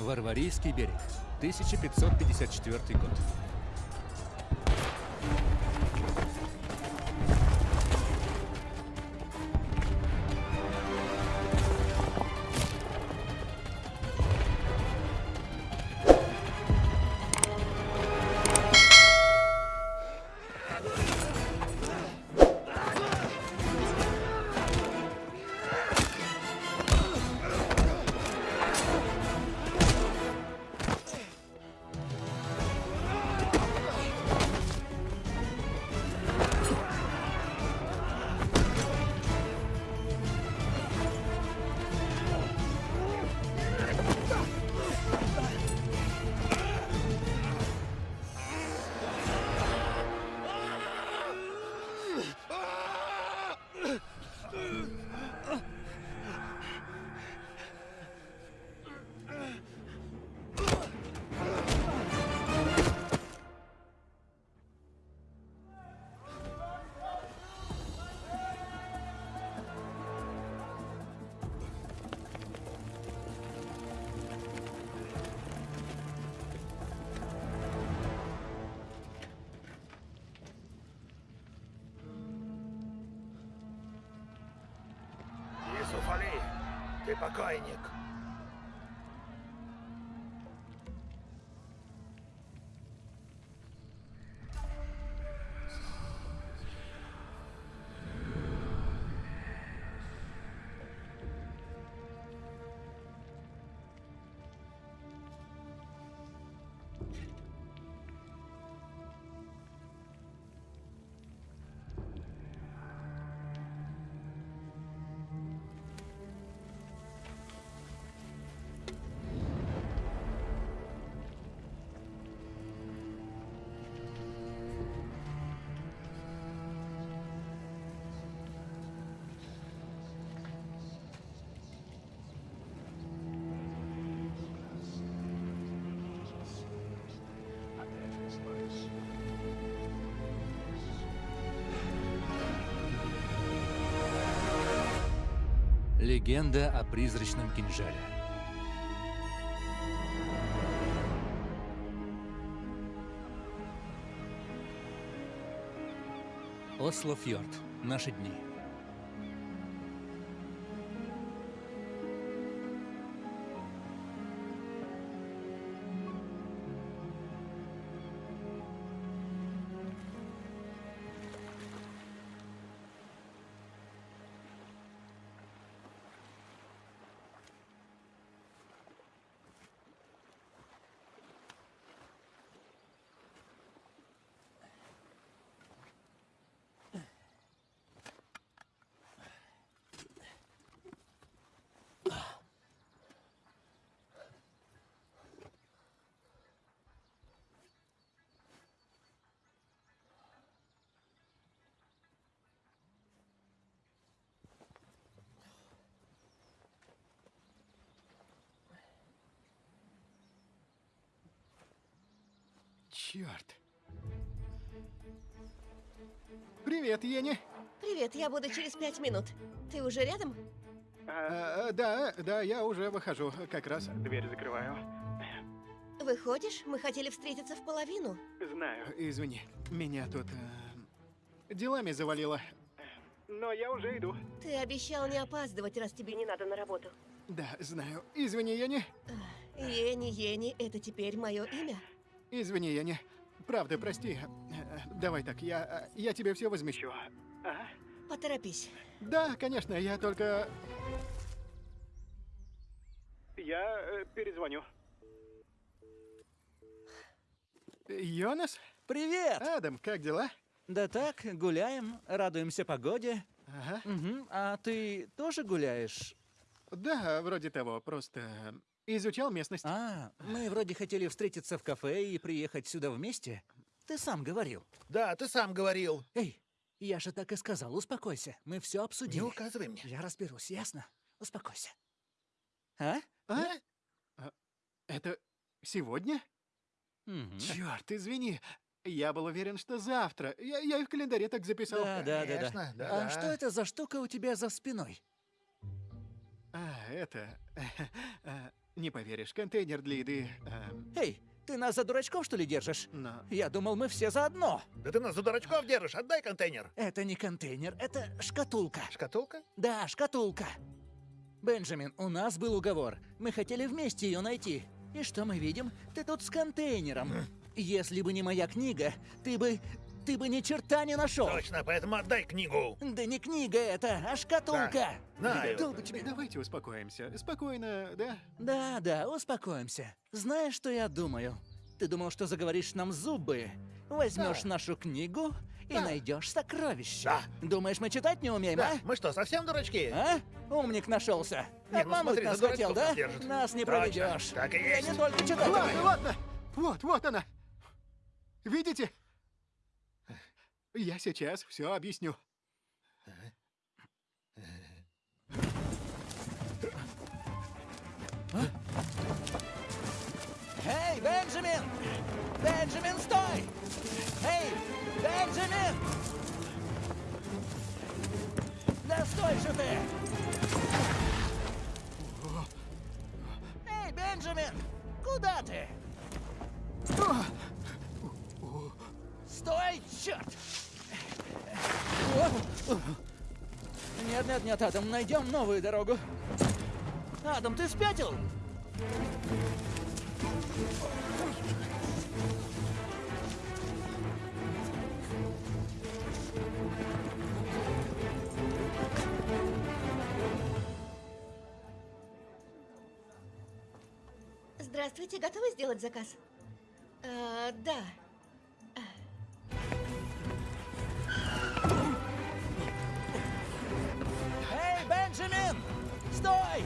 Варварийский берег, 1554 год. Легенда о призрачном кинжале. Осло Фьорд. Наши дни. Черт. Привет, Ени. Привет, я буду через пять минут. Ты уже рядом? А, да, да, я уже выхожу, как раз. Дверь закрываю. Выходишь? Мы хотели встретиться в половину. Знаю. Извини, меня тут э, делами завалило. Но я уже иду. Ты обещал не опаздывать, раз тебе не надо на работу. Да, знаю. Извини, Ени. Ени, Ени, это теперь мое имя? Извини, Ени. Правда, прости. Э, Давай так, я, я тебе все возмещу. А? Поторопись. Да, конечно, я только... Я э, перезвоню. Йонас? Привет! Адам, как дела? Да так, гуляем, радуемся погоде. Ага. Мгм. А ты тоже гуляешь? Да, вроде того, просто изучал местность. А, мы вроде хотели встретиться в кафе и приехать сюда вместе. Ты сам говорил. Да, ты сам говорил. Эй, я же так и сказал, успокойся. Мы все Не обсудили. указывай мне. Я разберусь, ясно? Успокойся. А? А? А, Это сегодня? Мгм. Черт, извини. Я был уверен, что завтра. Я, я и в календаре так записал. Да, да, да, да. Конечно, да, А да. что это за штука у тебя за спиной? А, это... Не поверишь, контейнер для еды... эм, Эй, ты нас за дурачков, что ли, держишь? но... Я думал, мы все заодно. Да ты нас за дурачков держишь, отдай контейнер. Это не контейнер, это шкатулка. Шкатулка? Да, шкатулка. Бенджамин, у нас был уговор. Мы хотели вместе ее найти. И что мы видим? Ты тут с контейнером. Если бы не моя книга, ты бы... Ты бы ни черта не нашел. Точно, поэтому отдай книгу. Да не книга это, а шкатулка. Знаю. Долго тебе... Давайте успокоимся. Спокойно, да? Да, да, успокоимся. Знаешь, что я думаю? Ты думал, что заговоришь нам зубы? Возьмешь нашу книгу и Да. найдешь сокровище. Да. Думаешь, мы читать не умеем, Да, а? мы что, совсем дурачки? А? Умник нашелся. Не, ну смотри, нас хотел, да? нас держит. Нас не Точно, проведешь. так и Я есть. не только читать Ладно, ладно. Вот, вот она. Видите? Я сейчас все объясню. Эй, Бенджамин! Бенджамин, стой! Эй, Бенджамин! Да стой же ты! Эй, Бенджамин! Куда ты? Стой, черт! Нет, нет, нет, Адам, найдем новую дорогу. Адам, ты спятил? Здравствуйте, готовы сделать заказ? А, да. Стой!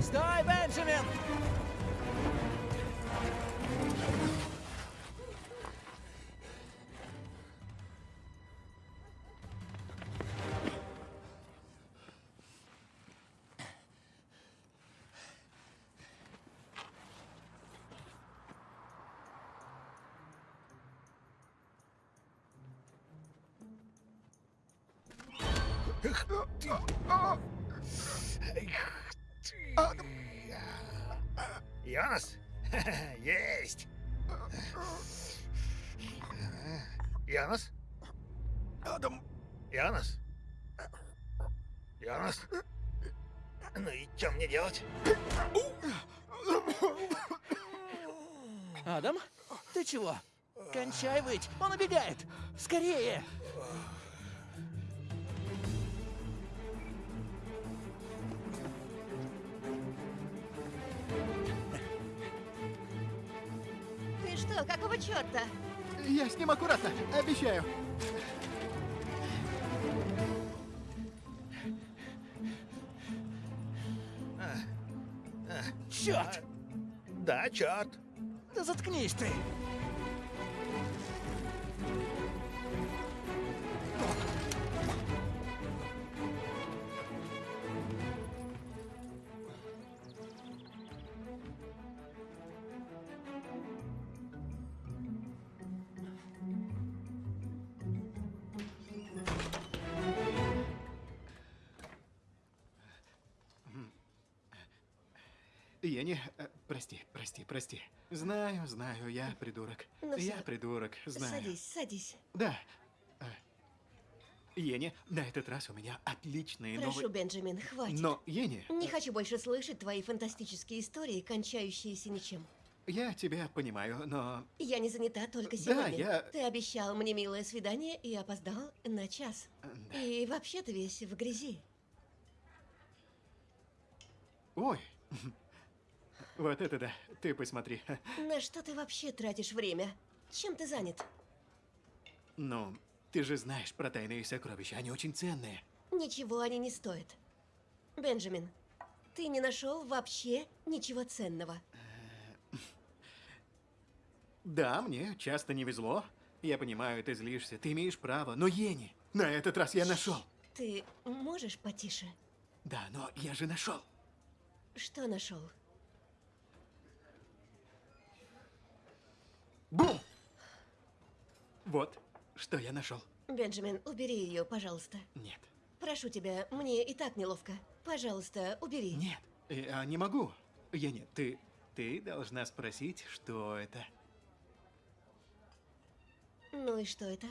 Стой, Бенджамин! Йонас? Есть. Йонас? Адам, Йонас? Йонас? Ну и что мне делать? Адам, ты чего? Кончай выть, он убегает! Скорее! Что, какого черта? я с ним аккуратно, обещаю. Черт! Да, черт. Да заткнись ты! Прости. Знаю, знаю, я придурок. Ну я всё. придурок, знаю. Садись, садись. Да. Э, Ени, на этот раз у меня отличные Прошу, новости. Бенджамин, хватит. Но, Ени, Не хочу больше слышать твои фантастические истории, кончающиеся ничем. я тебя понимаю, но... Я не занята только Да, сегодня. я- Ты обещал мне милое свидание и опоздал на час. И вообще ты весь в грязи. Ой. Вот это да, ты посмотри. На что ты вообще тратишь время? Чем ты занят? Ну, ты же знаешь про тайные сокровища, они очень ценные. Ничего они не стоят. Бенджамин, ты не нашел вообще ничего ценного. Да, мне часто не везло. Я понимаю, ты злишься, ты имеешь право. Но, Ени, на этот раз я нашел. Ты можешь потише? Да, но я же нашел. Что нашел? Бум! Вот, что я нашел. Бенджамин, убери ее, пожалуйста. Нет. прошу тебя, мне и так неловко. Пожалуйста, убери. Нет, я не могу. Ени, ты... Ты должна спросить, что это. Ну и что это?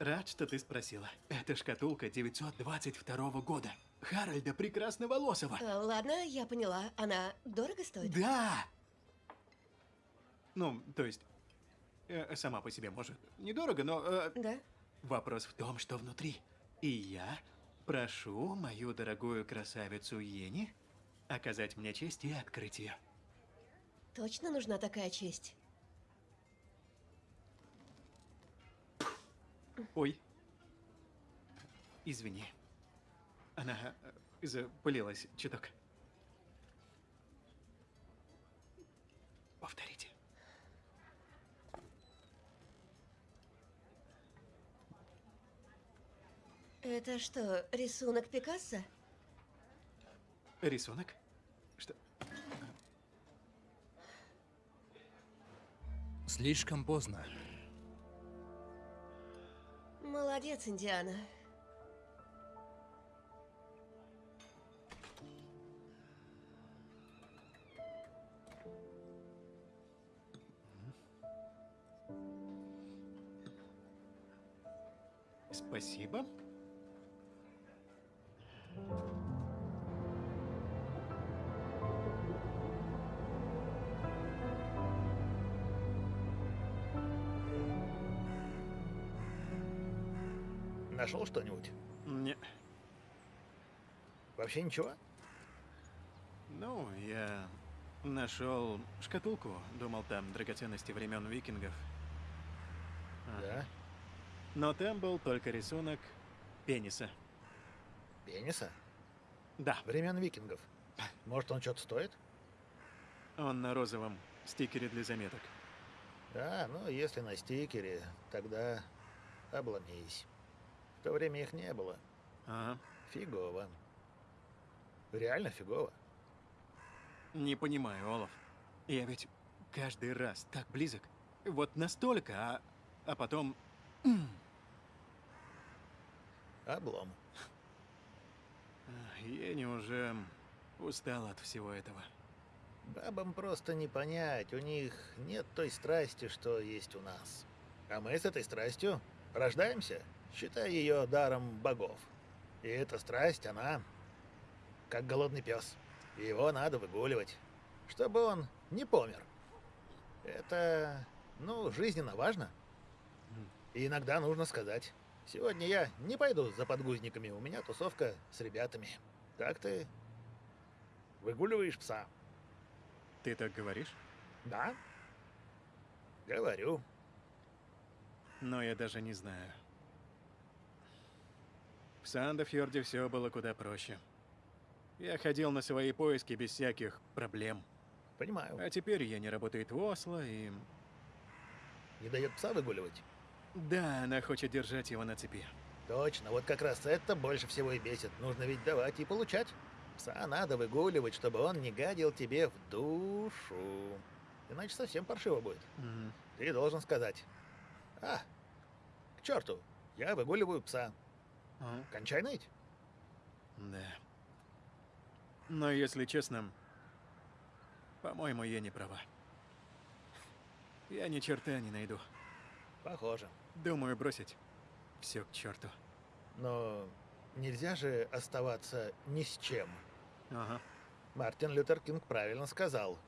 Рад, что ты спросила. Это шкатулка 922 года. Харальда Прекрасноволосого. А, ладно, я поняла. Она дорого стоит? Да! Ну, то есть, э, сама по себе, может, недорого, но э, Да? вопрос в том, что внутри. И я прошу мою дорогую красавицу Ени оказать мне честь и открыть ее. Точно нужна такая честь? Ой. Извини. Она э, запылилась чуток. Повторите. Это что, рисунок Пикассо? Рисунок? Что? Слишком поздно. Молодец, Индиана. Спасибо. Нашел что-нибудь? Не. Вообще ничего? Ну, я нашел шкатулку. Думал, там драгоценности времен викингов. А. Да. Но там был только рисунок пениса. Пениса? Да, Времен викингов. Может, он что-то стоит? он на розовом стикере для заметок. Да, ну, если на стикере, тогда обломись. То время их не было. Ага. Фигово. Реально фигово. Не понимаю, Олаф. Я ведь каждый раз так близок. Вот настолько, а, а потом... Облом. Я не уже устал от всего этого. Бабам просто не понять, у них нет той страсти, что есть у нас. А мы с этой страстью рождаемся, считая ее даром богов. И эта страсть, она как голодный пес. Его надо выгуливать, чтобы он не помер. Это, ну, жизненно важно. И иногда нужно сказать, сегодня я не пойду за подгузниками, у меня тусовка с ребятами. Так ты выгуливаешь пса. Ты так говоришь? Да? Говорю. Но я даже не знаю. В Сандофьорде все было куда проще. Я ходил на свои поиски без всяких проблем. Понимаю. А теперь я не работает в Осло, и... Не дает пса выгуливать? Да, она хочет держать его на цепи. Точно, вот как раз это больше всего и бесит. Нужно ведь давать и получать. Пса надо выгуливать, чтобы он не гадил тебе в душу. Иначе совсем паршиво будет. Мгм. Ты должен сказать. А, к черту, я выгуливаю пса. А, Кончай ныть. Да. Но если честно, по-моему, я не права. Я ни черта не найду. Похоже. Думаю бросить все к черту. Но нельзя же оставаться ни с чем. Ага. Мартин Лютер Кинг правильно сказал.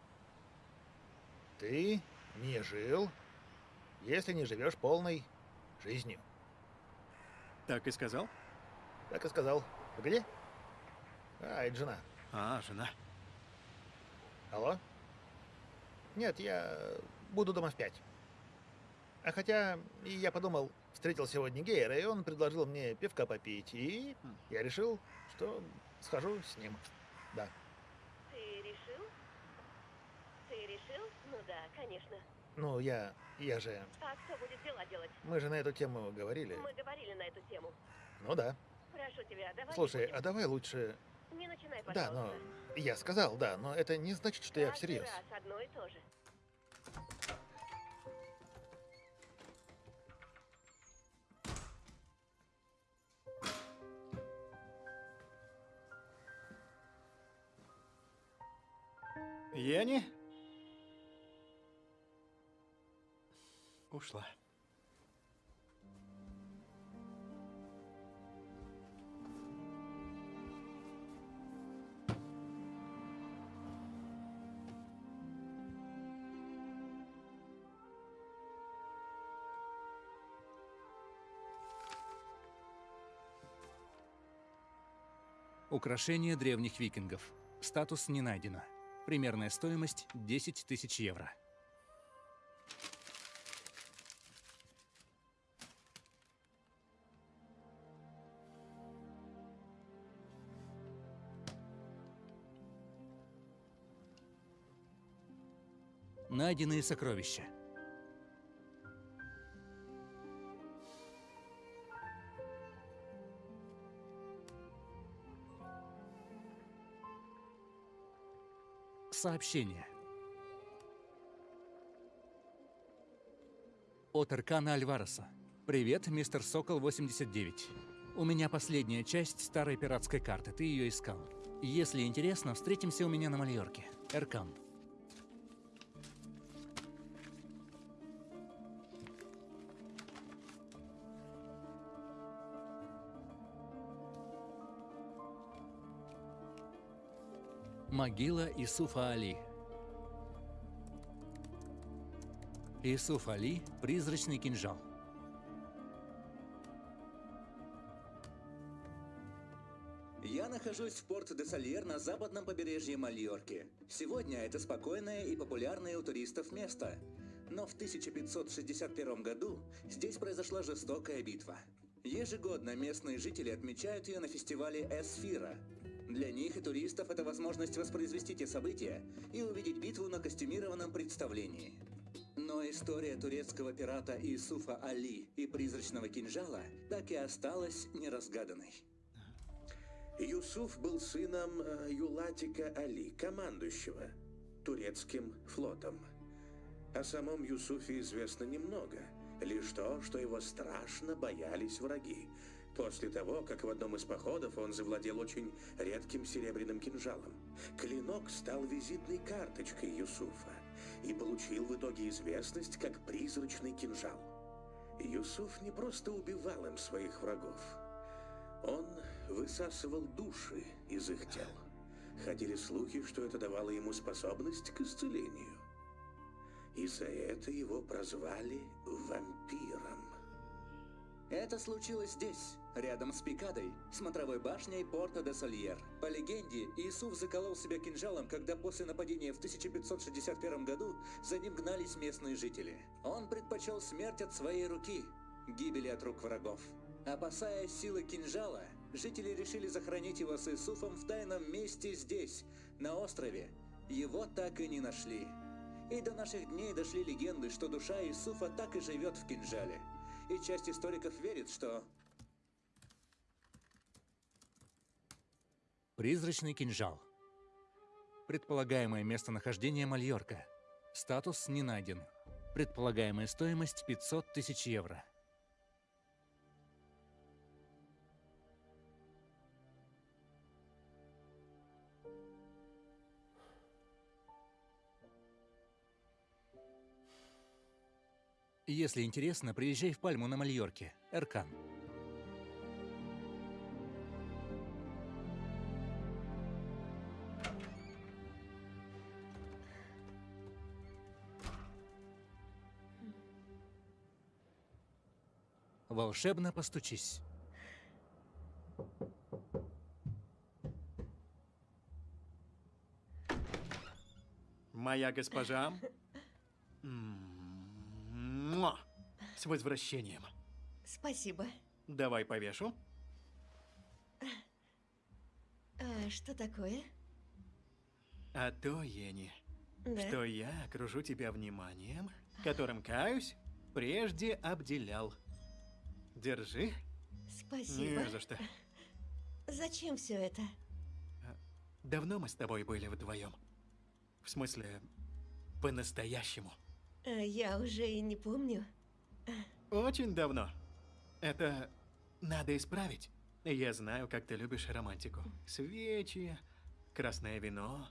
Ты не жил, если не живешь полной жизнью. Так и сказал? Так и сказал. Где? А, это жена. А, жена. Алло? Нет, я буду дома в пять. А хотя, и я подумал, встретил сегодня Гейера, и он предложил мне пивка попить, и я решил, что схожу с ним. Да. Ты решил? Ты решил? Ну да, конечно. Ну, я... я же... А кто будет дела делать? Мы же на эту тему говорили. Мы говорили на эту тему. Ну да. Прошу тебя, давай... Слушай, а давай лучше... Не начинай, пожалуйста. Да, но... Я сказал, да, но это не значит, что Каждый я всерьез. Раз одно и то же. Яни? Ушла. Украшение древних викингов. Статус не найдено. Примерная стоимость 10 тысяч евро. Найденные сокровища. Сообщение. От Эркана Альвареса. Привет, мистер Сокол 89. У меня последняя часть старой пиратской карты, ты ее искал. Если интересно, встретимся у меня на Мальорке. Эркан. Могила Исуфа Али. Исуф Али – призрачный кинжал. Я нахожусь в порт де Сальер на западном побережье Мальорки. Сегодня это спокойное и популярное у туристов место. Но в 1561 году здесь произошла жестокая битва. Ежегодно местные жители отмечают ее на фестивале Эсфира. Для них и туристов это возможность воспроизвести те события и увидеть битву на костюмированном представлении. Но история турецкого пирата Исуфа Али и призрачного кинжала так и осталась неразгаданной. Юсуф был сыном э, Юлатика Али, командующего турецким флотом. О самом Юсуфе известно немного, лишь то, что его страшно боялись враги. После того, как в одном из походов он завладел очень редким серебряным кинжалом. Клинок стал визитной карточкой Юсуфа и получил в итоге известность как призрачный кинжал. Юсуф не просто убивал им своих врагов. Он высасывал души из их тел. Ходили слухи, что это давало ему способность к исцелению. И за это его прозвали вампиром. Это случилось здесь, рядом с Пикадой, смотровой башней порта де Сальер. По легенде, Иисус заколол себя кинжалом, когда после нападения в 1561 году за ним гнались местные жители. Он предпочел смерть от своей руки, гибели от рук врагов. Опасаясь силы кинжала, жители решили захоронить его с Иисуфом в тайном месте здесь, на острове. Его так и не нашли. И до наших дней дошли легенды, что душа Иисуфа так и живет в кинжале. И часть историков верит, что Призрачный кинжал. Предполагаемое местонахождение Мальорка. Статус не найден. Предполагаемая стоимость 500 тысяч евро. Если интересно, приезжай в Пальму на Мальорке. Эркан. Волшебно постучись. Моя госпожа. Муа. С возвращением. Спасибо. Давай повешу. А что такое? А то, Ени, Да. что я окружу тебя вниманием, которым, каюсь, прежде обделял. Держи. Спасибо. Не за что. Зачем все это? Давно мы с тобой были вдвоем. В смысле, по-настоящему. А, Я уже и не помню. Очень давно. Это надо исправить. Я знаю, как ты любишь романтику. Свечи, красное вино.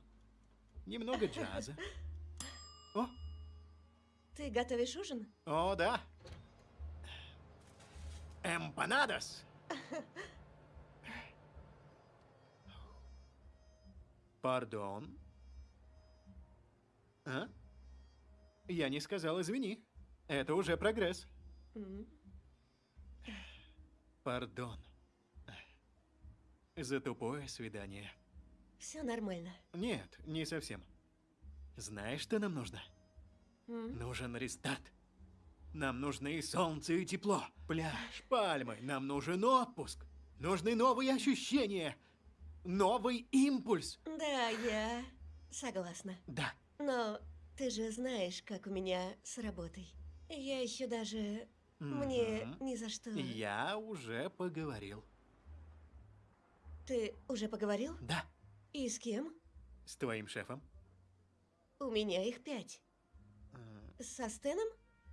немного джаза. О, Ты готовишь ужин? о, да. Эмпанадос. Пардон. А? Я не сказал извини. Это уже прогресс. Пардон. За тупое свидание. Все нормально. Нет, не совсем. Знаешь, что нам нужно? Нужен рестарт. Нам нужны солнце и тепло, пляж, пальмы. Нам нужен отпуск. Нужны новые ощущения. Новый импульс. Да, я согласна. Да. Но ты же знаешь, как у меня с работой. Я еще даже... Мне ни за что... Я уже поговорил. Ты уже поговорил? Да. И с кем? С твоим шефом. У меня их пять. Со Стеном?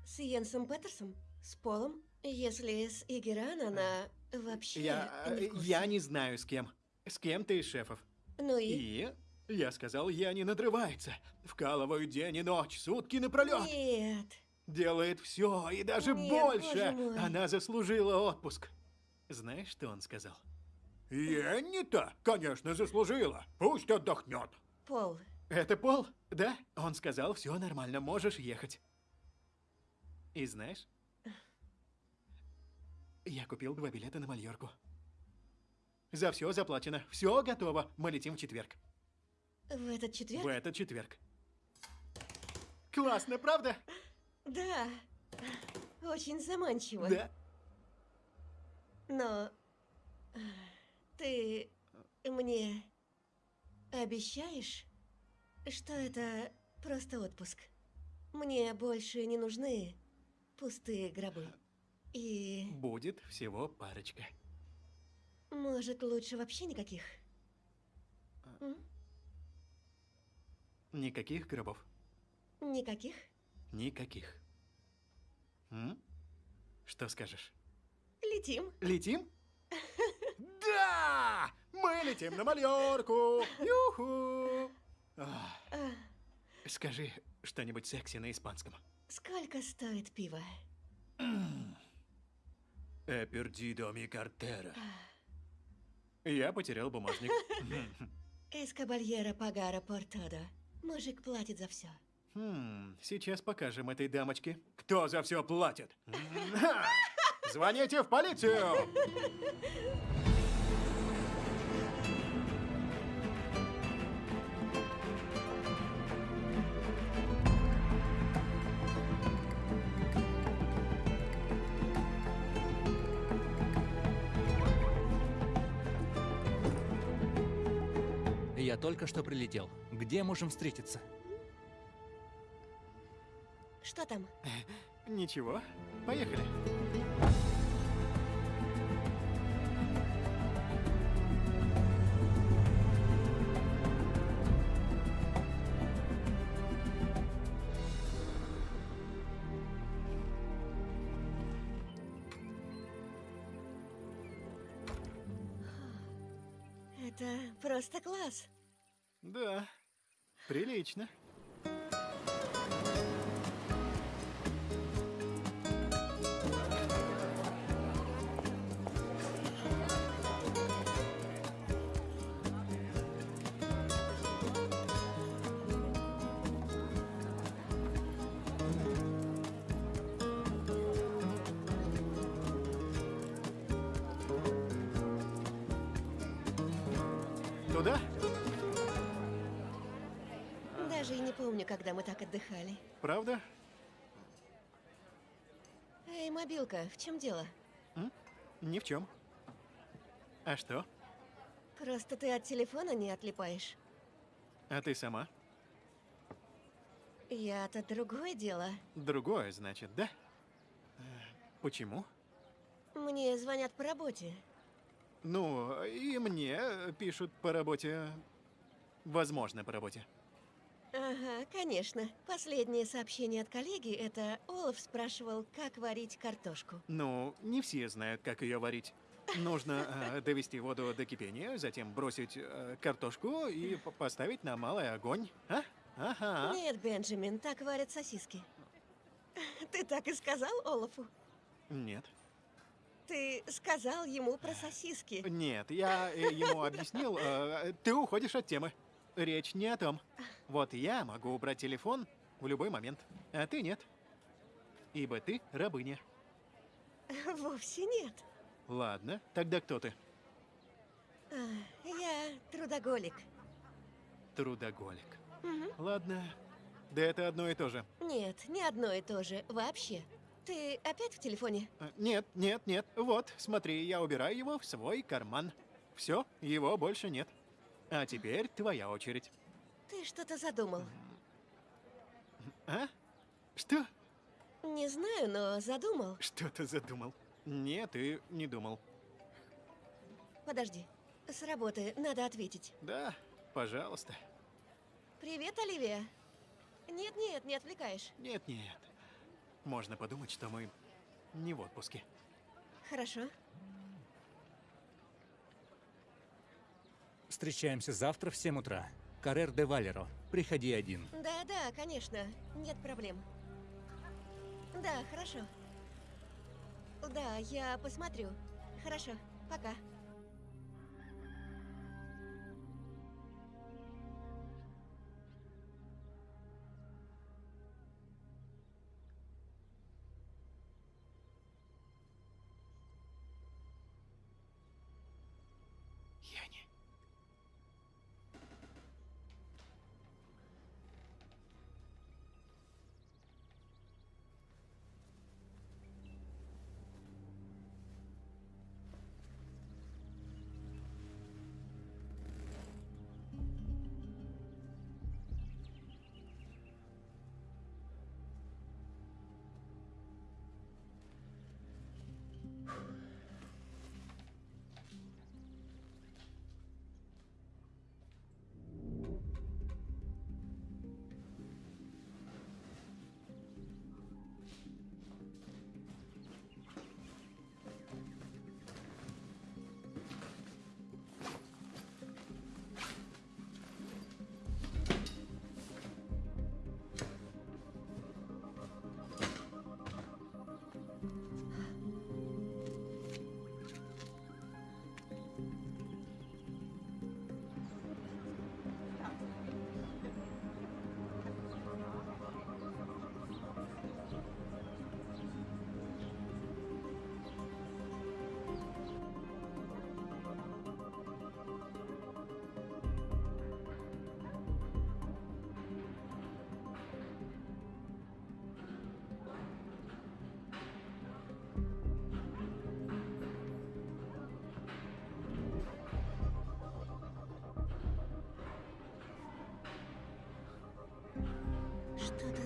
С Йенсом Петерсом? С Полом? Если с Игеран, она вообще Я... не. Я не знаю с кем. С кем ты из шефов? Ну и... И я сказал, я не надрывается. Вкалываю день и ночь, сутки напролет. Нет. Делает все и даже Нет, больше. Она заслужила отпуск. Знаешь, что он сказал? Енни-то, конечно, заслужила. Пусть отдохнет. Пол, Это Пол? Да? Он сказал, все нормально, можешь ехать. И знаешь, я купил два билета на Мальорку. За все заплачено, все готово. Мы летим в четверг. В этот четверг? В этот четверг. Классно, правда? Да. Очень заманчиво. Да. Но... Ты мне обещаешь, что это просто отпуск? Мне больше не нужны пустые гробы. И, Будет всего парочка. может, лучше вообще никаких? М? Никаких гробов. Никаких? Никаких. М? Что скажешь? Летим. Летим? Да! Мы летим на Мальорку! Юху! Ах, А, Скажи что-нибудь секси на испанском. сколько стоит пиво? Э, пердидо ми картера. Я потерял бумажник. Эскабальера пагара портадо. Мужик платит за все. Хм, сейчас покажем этой дамочке, кто за все платит. Звоните в полицию! только что прилетел. Где можем встретиться? Что там? Ничего, поехали. Это просто класс. Да, прилично. Правда? Эй, мобилка, в чем дело? Ни в чем. А что? Просто ты от телефона не отлипаешь. А ты сама? Я-то другое дело. Другое, значит, да? Э, Почему? Мне звонят по работе. Ну, и мне пишут по работе. Возможно, по работе. Ага, конечно. Последнее сообщение от коллеги — это Олаф спрашивал, как варить картошку. Ну, не все знают, как ее варить. Нужно э, довести воду до кипения, затем бросить э, картошку и поставить на малый огонь. А? Ага. Нет, Бенджамин, так варят сосиски. Ты так и сказал Олафу? Нет. Ты сказал ему про сосиски. Нет, я э, ему объяснил, э, ты уходишь от темы. Речь не о том. Вот я могу убрать телефон в любой момент, а ты нет. Ибо ты рабыня. Вовсе нет. Ладно, тогда кто ты? А, Я трудоголик. Трудоголик. Мгм. Ладно. Да это одно и то же. Нет, не одно и то же. Вообще. Ты опять в телефоне? Э, Нет, нет, нет. Вот, смотри, я убираю его в свой карман. Все, его больше нет. А теперь твоя очередь. Ты что-то задумал. А? Что? Не знаю, но задумал. Что ты задумал? Нет, ты не думал. Подожди. С работы надо ответить. Да, пожалуйста. Привет, Оливия. Нет-нет, не отвлекаешь. Нет, нет. Можно подумать, что мы не в отпуске. Хорошо. Встречаемся завтра в 7 утра. Каррер де Валеро. Приходи один. Да-да, конечно. Нет проблем. Да, хорошо. Да, я посмотрю. Хорошо. Пока.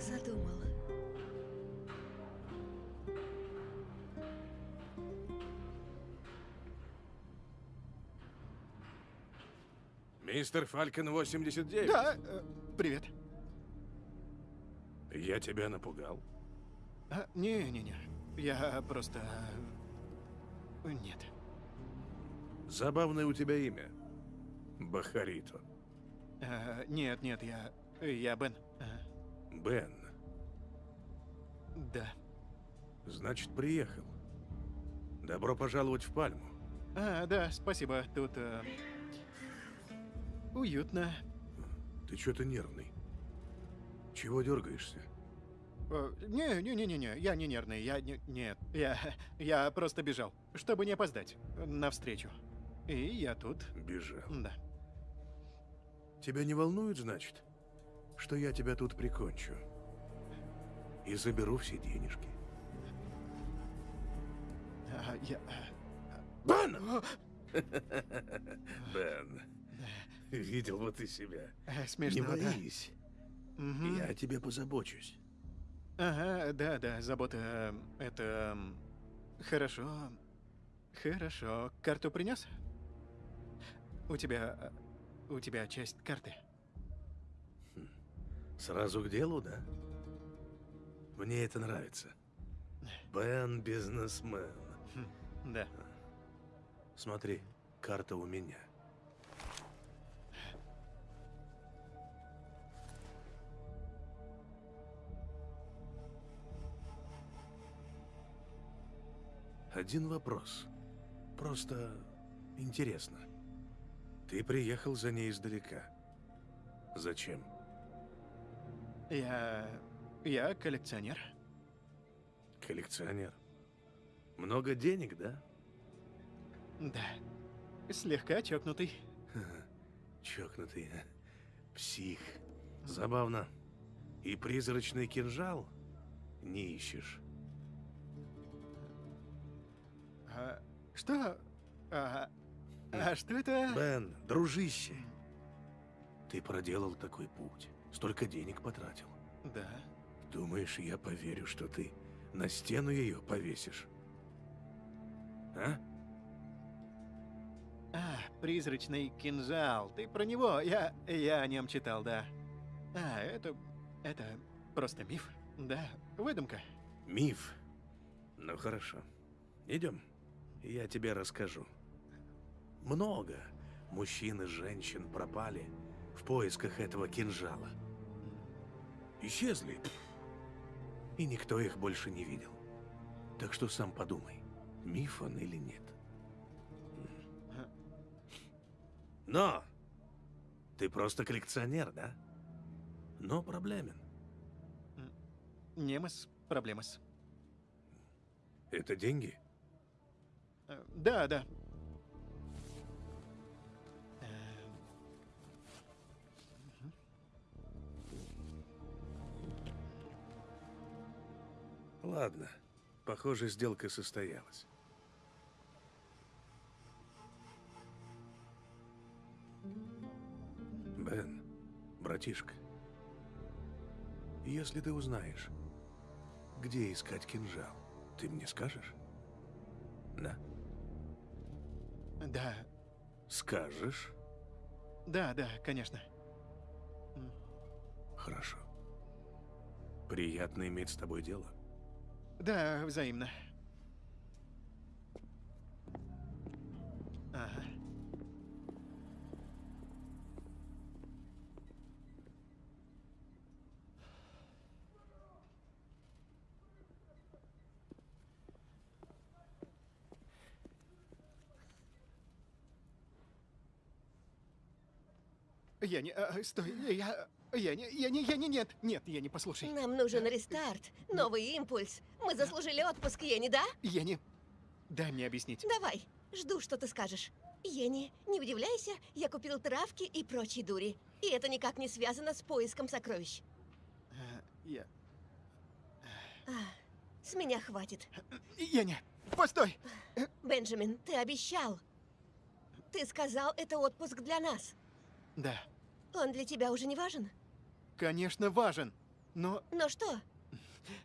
Задумал? Мистер Фалькон 89. Да, э, привет. Я тебя напугал. А, Не-не-не, я просто... э, Нет. Забавное у тебя имя. Бахарито. А, Нет, нет, я... Я Бен. Бен. Да. Значит, приехал. Добро пожаловать в Пальму. А, да, спасибо. Тут... э, Уютно. Ты что-то нервный. Чего дергаешься? Э, Не-не-не-не-не, я не нервный, я не... Нет, я... Я просто бежал, чтобы не опоздать на встречу. И я тут... Бежал. Да. Тебя не волнует, значит, что я тебя тут прикончу? И заберу все денежки. А, я... Бен! Бен, видел бы ты себя. Не Смешно, да? боись. Мгм. Я о тебе позабочусь. Ага, да, да, забота... э, Это... м, Хорошо. Хорошо. Карту принес? У тебя... э, У тебя часть карты. Сразу к делу, да? Мне это нравится. Бен бизнесмен. Да. Смотри, карта у меня. Один вопрос. Просто интересно. Ты приехал за ней издалека. Зачем? Я... я коллекционер. Коллекционер. Много денег, да? Да. Слегка чокнутый. Чокнутый. а? Псих. Забавно. И призрачный кинжал не ищешь. А, что? А, а что это? Бен, дружище, ты проделал такой путь, столько денег потратил. Да. Думаешь, я поверю, что ты на стену ее повесишь? А? А, призрачный кинжал. Ты про него? Я... я о нем читал, да. А, это... это просто миф. Да, выдумка. Миф. Ну хорошо. Идем. Я тебе расскажу. Много мужчин и женщин пропали в поисках этого кинжала. Исчезли. И никто их больше не видел. Так что сам подумай, миф он или нет. Но! Ты просто коллекционер, да? Но проблемен. Немас, проблемас. Это деньги? Э, Да, да. Ладно. Похоже, сделка состоялась. Бен, братишка, если ты узнаешь, где искать кинжал, ты мне скажешь? Да? Да, Скажешь? да, да, конечно. Хорошо. Приятно иметь с тобой дело. Да, взаимно. Ага. Я не... а, стой, я... Я не... Я не... Я не... Нет, нет, я не послушай. Нам нужен рестарт, новый импульс. Мы заслужили отпуск, Ени, да? Не... Дай мне объяснить. Давай, жду, что ты скажешь. Ени, не удивляйся, я купил травки и прочие дури. И это никак не связано с поиском сокровищ. А, Я... А, с меня хватит. Не... Постой! Бенджамин, ты обещал. Ты сказал, это отпуск для нас. Да, Он для тебя уже не важен? Конечно, важен. Но Но что?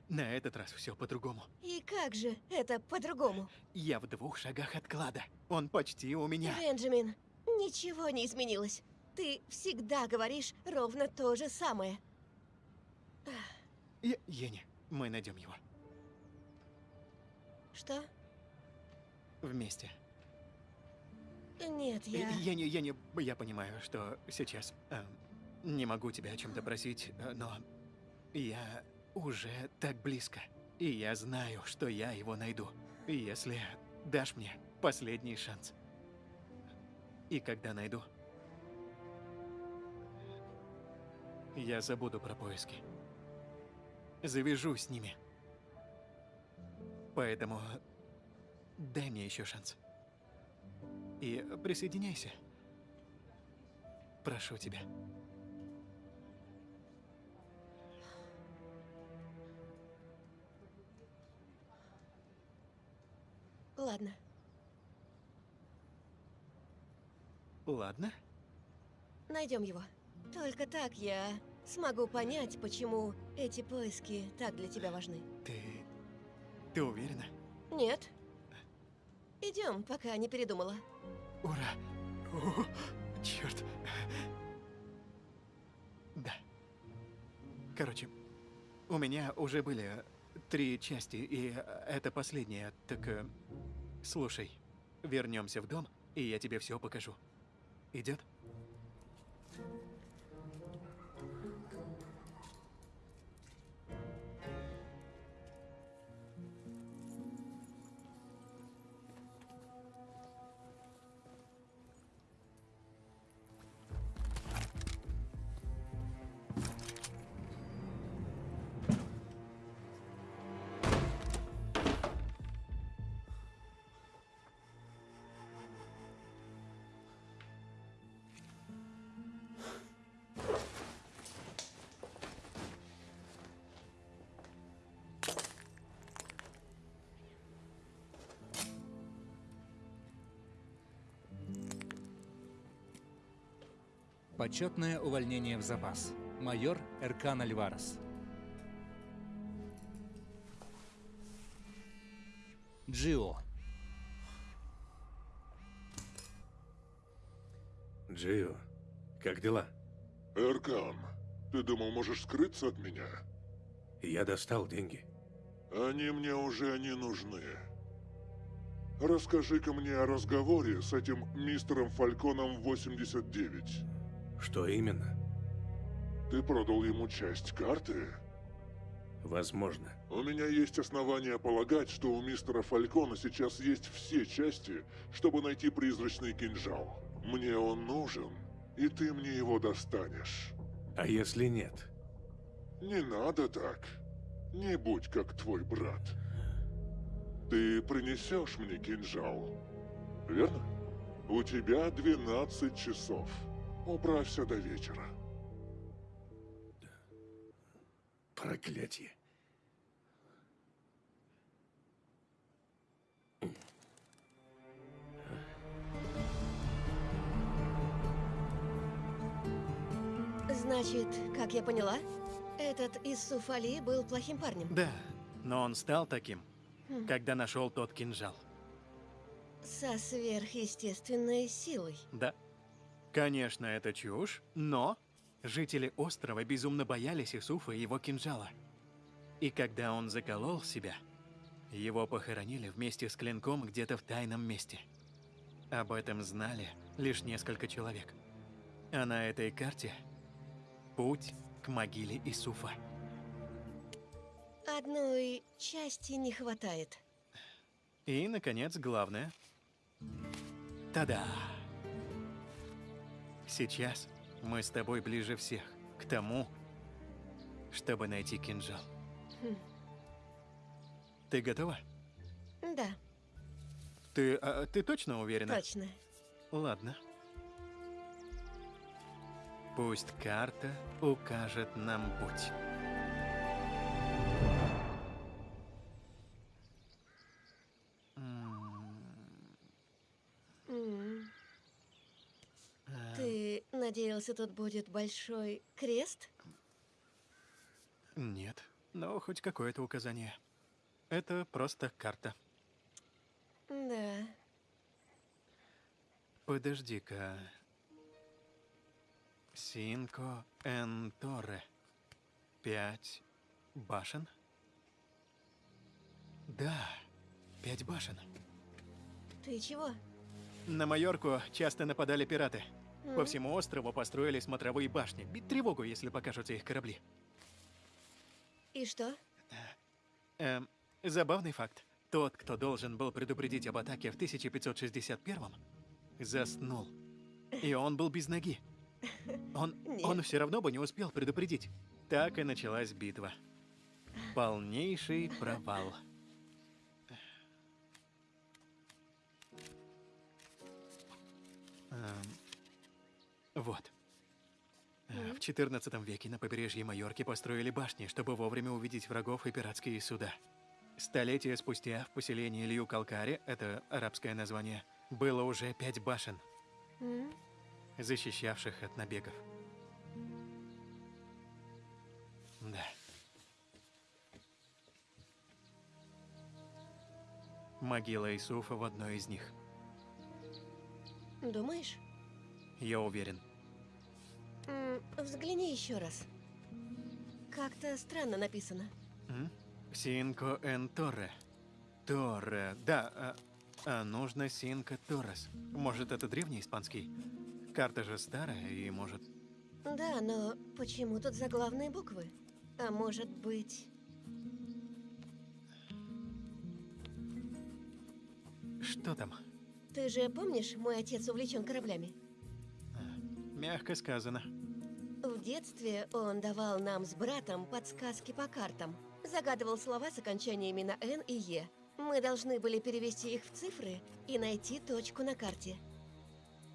на этот раз все по-другому. И как же это по-другому? Я в двух шагах от клада. Он почти у меня. Бенджамин, ничего не изменилось. Ты всегда говоришь ровно то же самое. Я... Ени, мы найдем его. Что? Вместе. Нет, я... Не... Я не... Я понимаю, что сейчас... эм, не могу тебя о чем-то просить, э, но... Я уже так близко. И я знаю, что я его найду. Если дашь мне последний шанс. И когда найду... Я забуду про поиски. Завяжу с ними. Поэтому дай мне еще шанс. И присоединяйся. Прошу тебя. Ладно. Ладно? Найдем его. Только так я смогу понять, почему эти поиски так для тебя важны. Ты... Ты уверена? Нет. Идем, пока не передумала. Ура! О, черт. Да. Короче, у меня уже были три части, и это последняя, так... Слушай, вернемся в дом, и я тебе все покажу. Идет? Почетное увольнение в запас. Майор Эркан Альварес. Джио. Джио, как дела? Эркан, ты думал, можешь скрыться от меня? Я достал деньги. Они мне уже не нужны. Расскажи-ка мне о разговоре с этим мистером Фальконом 89. Что именно? Ты продал ему часть карты? Возможно. У меня есть основания полагать, что у мистера Фалькона сейчас есть все части, чтобы найти призрачный кинжал. Мне он нужен, и ты мне его достанешь. А если нет? Не надо так. Не будь как твой брат. Ты принесешь мне кинжал, верно? У тебя 12 часов. Управься до вечера. Проклятие. Значит, как я поняла, этот Иссуф Али был плохим парнем. Да, но он стал таким, Хм. когда нашел тот кинжал. Со сверхъестественной силой. Да. Конечно, это чушь, но жители острова безумно боялись Исуфа и его кинжала. И когда он заколол себя, его похоронили вместе с клинком где-то в тайном месте. Об этом знали лишь несколько человек. А на этой карте путь к могиле Исуфа. Одной части не хватает. И, наконец, главное. Та-да! Сейчас мы с тобой ближе всех к тому, чтобы найти кинжал. Хм. Ты готова? Да, Ты, а, ты точно уверена? точно. Ладно. Пусть карта укажет нам путь. Надеялся, тут будет большой крест? Нет, но хоть какое-то указание. Это просто карта. Да. Подожди-ка. Синко эн Торре. Пять башен? Да, пять башен. Ты чего? На Майорку часто нападали пираты. По всему острову построили смотровые башни. Бить тревогу, если покажутся их корабли. И что? Эм, забавный факт. Тот, кто должен был предупредить об атаке в 1561-м, заснул. И он был без ноги. Он, он все равно бы не успел предупредить. Так и началась битва. Полнейший провал. Эм, вот. Э, В 14 веке на побережье Майорки построили башни, чтобы вовремя увидеть врагов и пиратские суда. Столетия спустя в поселении Лью-Калкаре, это арабское название, было уже пять башен, защищавших от набегов. Да. Могила Исуфа в одной из них. Думаешь? Я уверен. Взгляни еще раз. Как-то странно написано. Синко эн Торре. Торре, да. а, А нужно Синка Торрес. Может, это древний испанский? Карта же старая, и может... Да, но почему тут заглавные буквы? А может быть... Что там? Ты же помнишь, мой отец увлечен кораблями? Мягко сказано. В детстве он давал нам с братом подсказки по картам. Загадывал слова с окончаниями на «Н» и «Е». Мы должны были перевести их в цифры и найти точку на карте.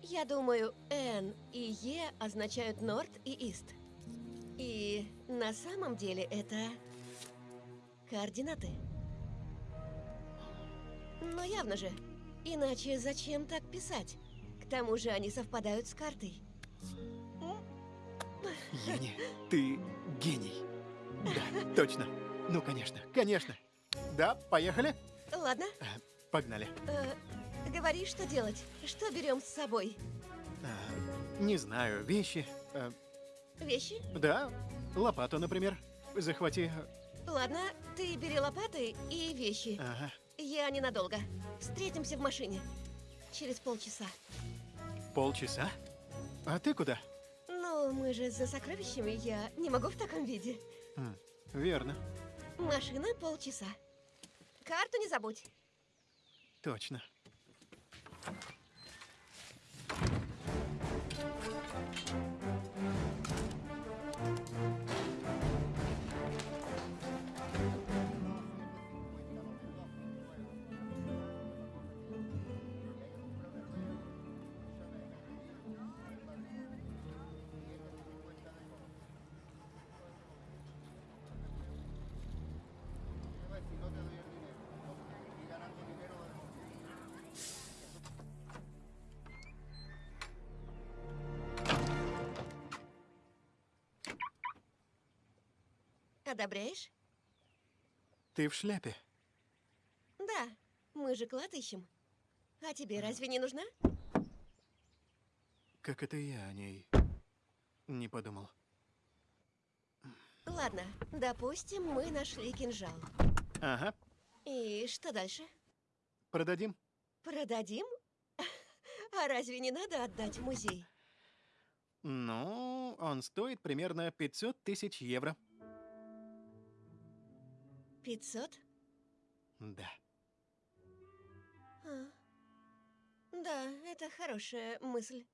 Я думаю, «Н» и «Е» означают «Норд» и «Ист». И на самом деле это координаты. Но явно же. Иначе зачем так писать? К тому же они совпадают с картой. Ени, ты гений. Да, точно. Ну, конечно, конечно. Да, поехали? Ладно, Погнали. э, говори, что делать. Что берем с собой? А, не знаю, вещи. э, Вещи? да, лопату, например. Захвати. Ладно, ты бери лопаты и вещи. Ага. Я ненадолго. Встретимся в машине. Через полчаса. Полчаса? А ты куда? Ну, мы же за сокровищами, я не могу в таком виде. М, верно, Машина полчаса. Карту не забудь. точно. Одобряешь? Ты в шляпе. Да, мы же клад ищем. А тебе разве не нужна? Как это я о ней не подумал. Ладно, допустим, мы нашли кинжал. Ага, И что дальше? продадим. Продадим? А разве не надо отдать в музей? Ну, он стоит примерно 500 тысяч евро. 500? Да. А. Да, это хорошая мысль.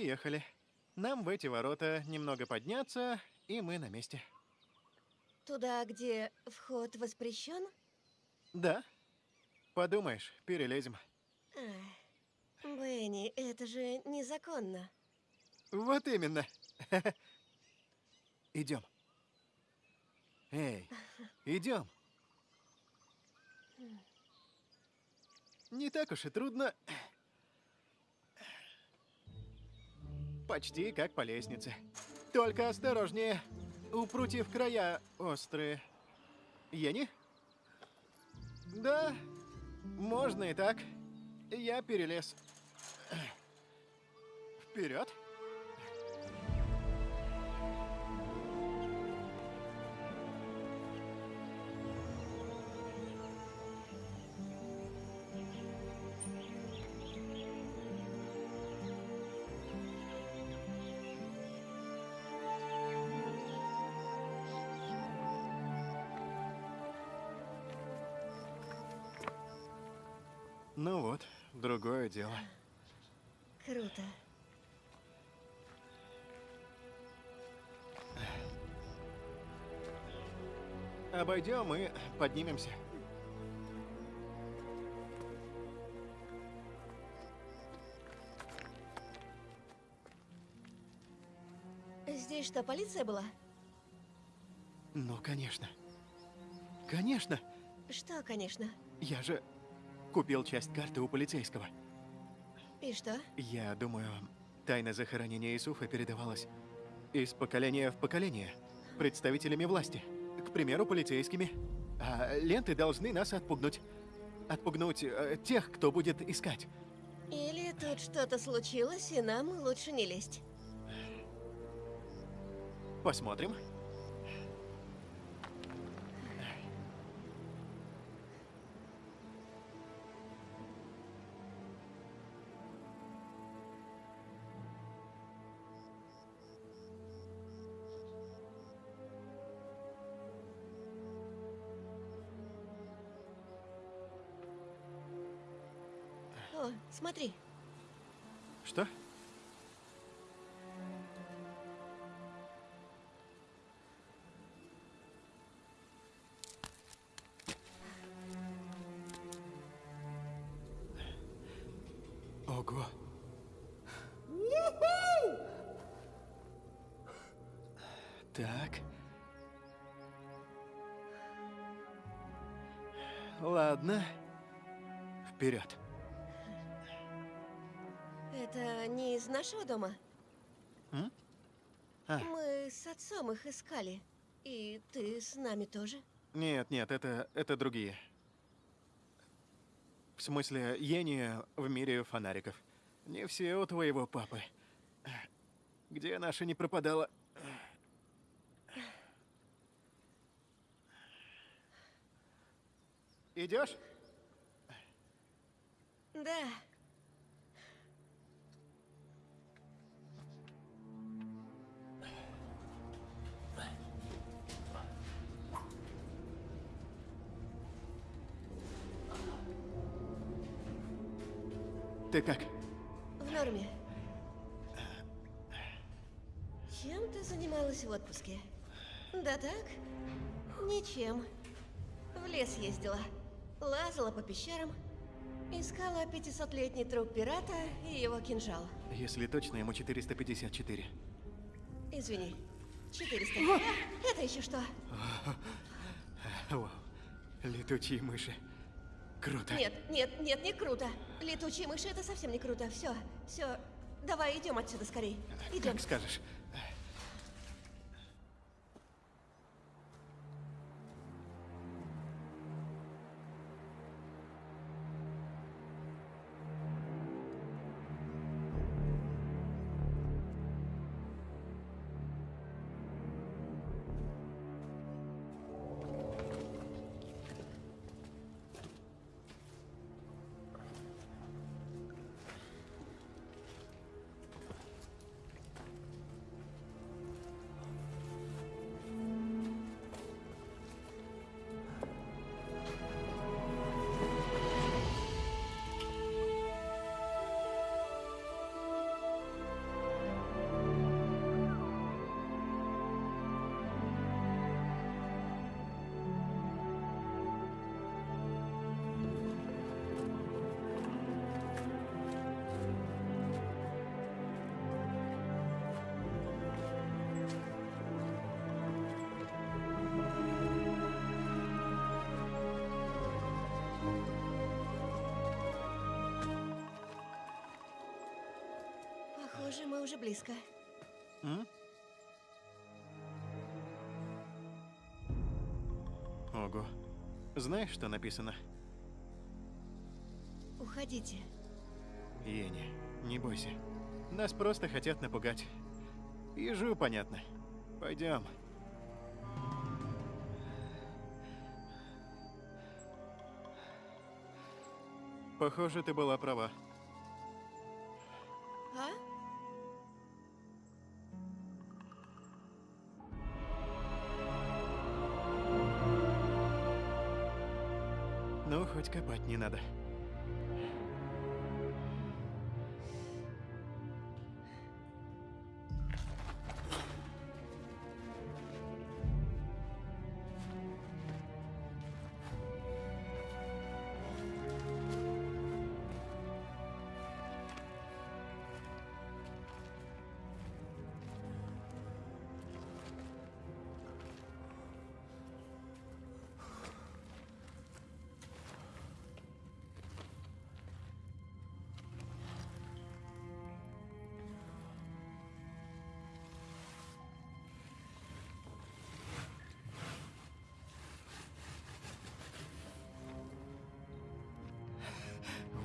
Приехали. Нам в эти ворота немного подняться, и мы на месте. Туда, где вход воспрещен? Да. Подумаешь, перелезем. Бенни, это же незаконно. Вот именно. Идем. Эй, идем. Не так уж и трудно. Почти как по лестнице. Только осторожнее. У прутьев края острые. Ени? Да, можно и так. Я перелез. Вперед. Ну вот, другое дело. Круто. Обойдем и поднимемся. Здесь что, полиция была? Ну, конечно. Конечно. Что, конечно? Я же купил часть карты у полицейского. И что? Я думаю, тайна захоронения Исуфа передавалась из поколения в поколение представителями власти. К примеру, полицейскими. А ленты должны нас отпугнуть. Отпугнуть э, тех, кто будет искать. Или тут что-то случилось, и нам лучше не лезть. Посмотрим. Ладно. Вперед. Это не из нашего дома? М? А. Мы с отцом их искали. И ты с нами тоже? Нет, нет, это, это другие. В смысле, Йенни в мире фонариков. Не все у твоего папы. Где наша не пропадала? Идешь? Да. Ты как? В норме. Чем ты занималась в отпуске? Да так? Ничем. В лес ездила. Лазала по пещерам. Искала 500-летний труп пирата и его кинжал. Если точно, ему 454. Извини. 400. А, это еще что? Вау. Летучие мыши. Круто. Нет, нет, нет, не круто. Летучие мыши это совсем не круто. Все, все. Давай идем отсюда скорей. Идем. Как скажешь. Близко. М? Ого. Знаешь, что написано? Уходите. Ени, не бойся. Нас просто хотят напугать. Ежу понятно. Пойдем. Похоже, ты была права. Копать не надо.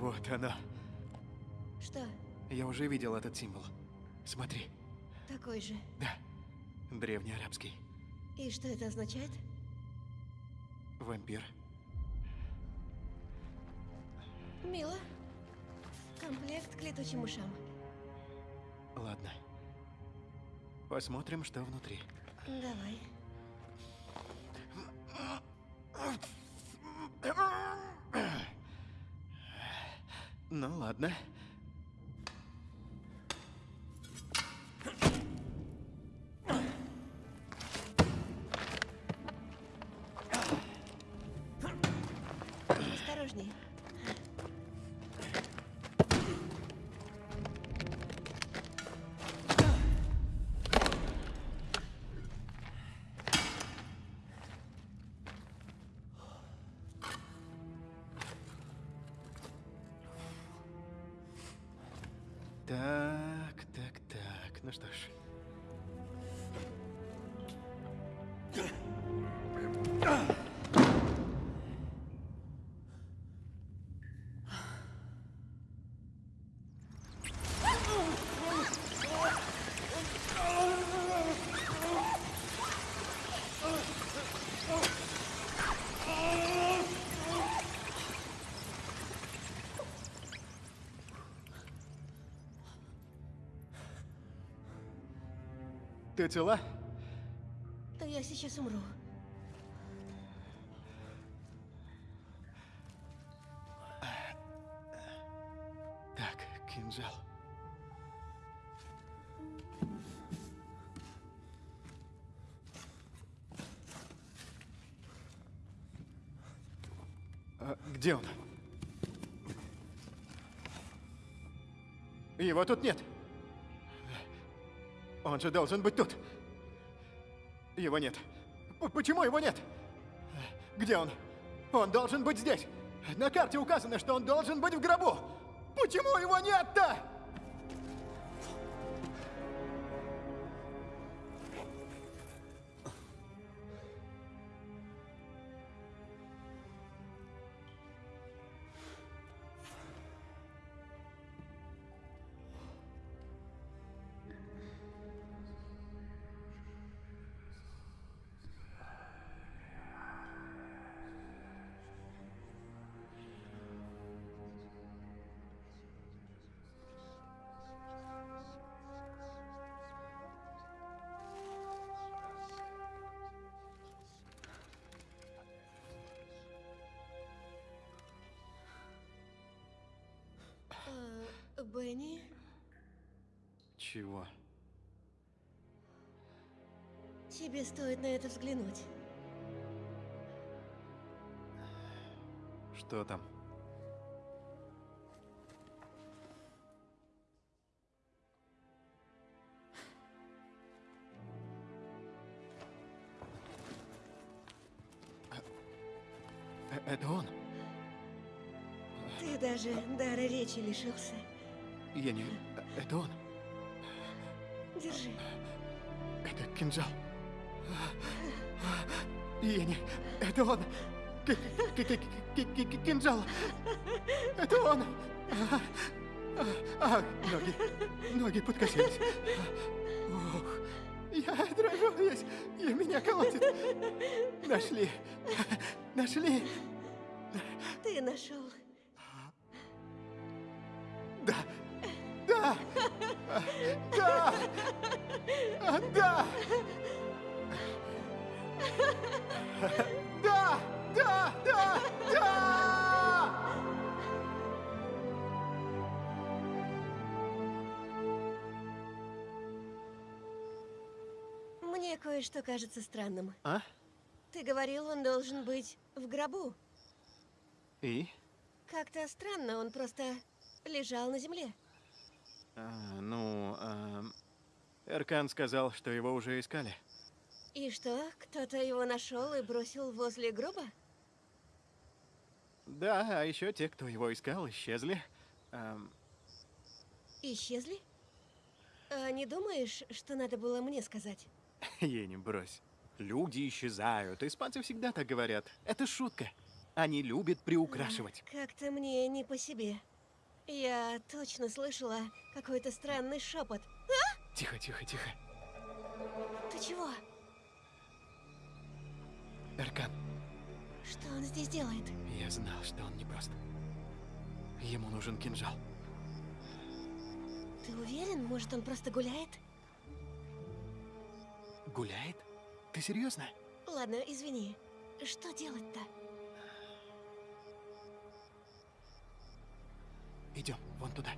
Вот оно. Что? Я уже видел этот символ. Смотри. Такой же. Да. Древнеарабский. И что это означает? Вампир. Мило. Комплект к летучим ушам. Ладно. Посмотрим, что внутри. Давай. Ну ладно. Так, так, так. Ну что ж. Ты цела? Я сейчас умру. Так, кинжал. А, где он? Его тут нет. Он же должен быть тут. Его нет. П- Почему его нет? Где он? Он должен быть здесь. На карте указано, что он должен быть в гробу. Почему его нет-то? Э, Бенни? Чего? Тебе стоит на это взглянуть. Что там? Э, Это он? Ты даже дара речи лишился. Я не... Это он? Держи. Это кинжал. Я не... Это он. К- к- к- Кинжал. Это он. А, а, а, ноги. Ноги подкосились. Ух. Я дрожу весь. И меня колотит. Нашли. Нашли. Ты нашел. Кое-что кажется странным. А? Ты говорил, он должен быть в гробу. И? Как-то странно, он просто лежал на земле. А, ну, эм, Эркан сказал, что его уже искали. И что, кто-то его нашел и бросил возле гроба? Да, а еще те, кто его искал, исчезли. Эм, Исчезли? А не думаешь, что надо было мне сказать? Ей не брось. Люди исчезают. Испанцы всегда так говорят. Это шутка. Они любят приукрашивать. Как-то мне не по себе. Я точно слышала какой-то странный шепот. Тихо, тихо, тихо. Ты чего? Эркан, Что он здесь делает? я знал, что он непрост. Ему нужен кинжал. Ты уверен? Может, он просто гуляет? Гуляет? Ты серьезно? Ладно, извини. Что делать-то? Идем, вон туда.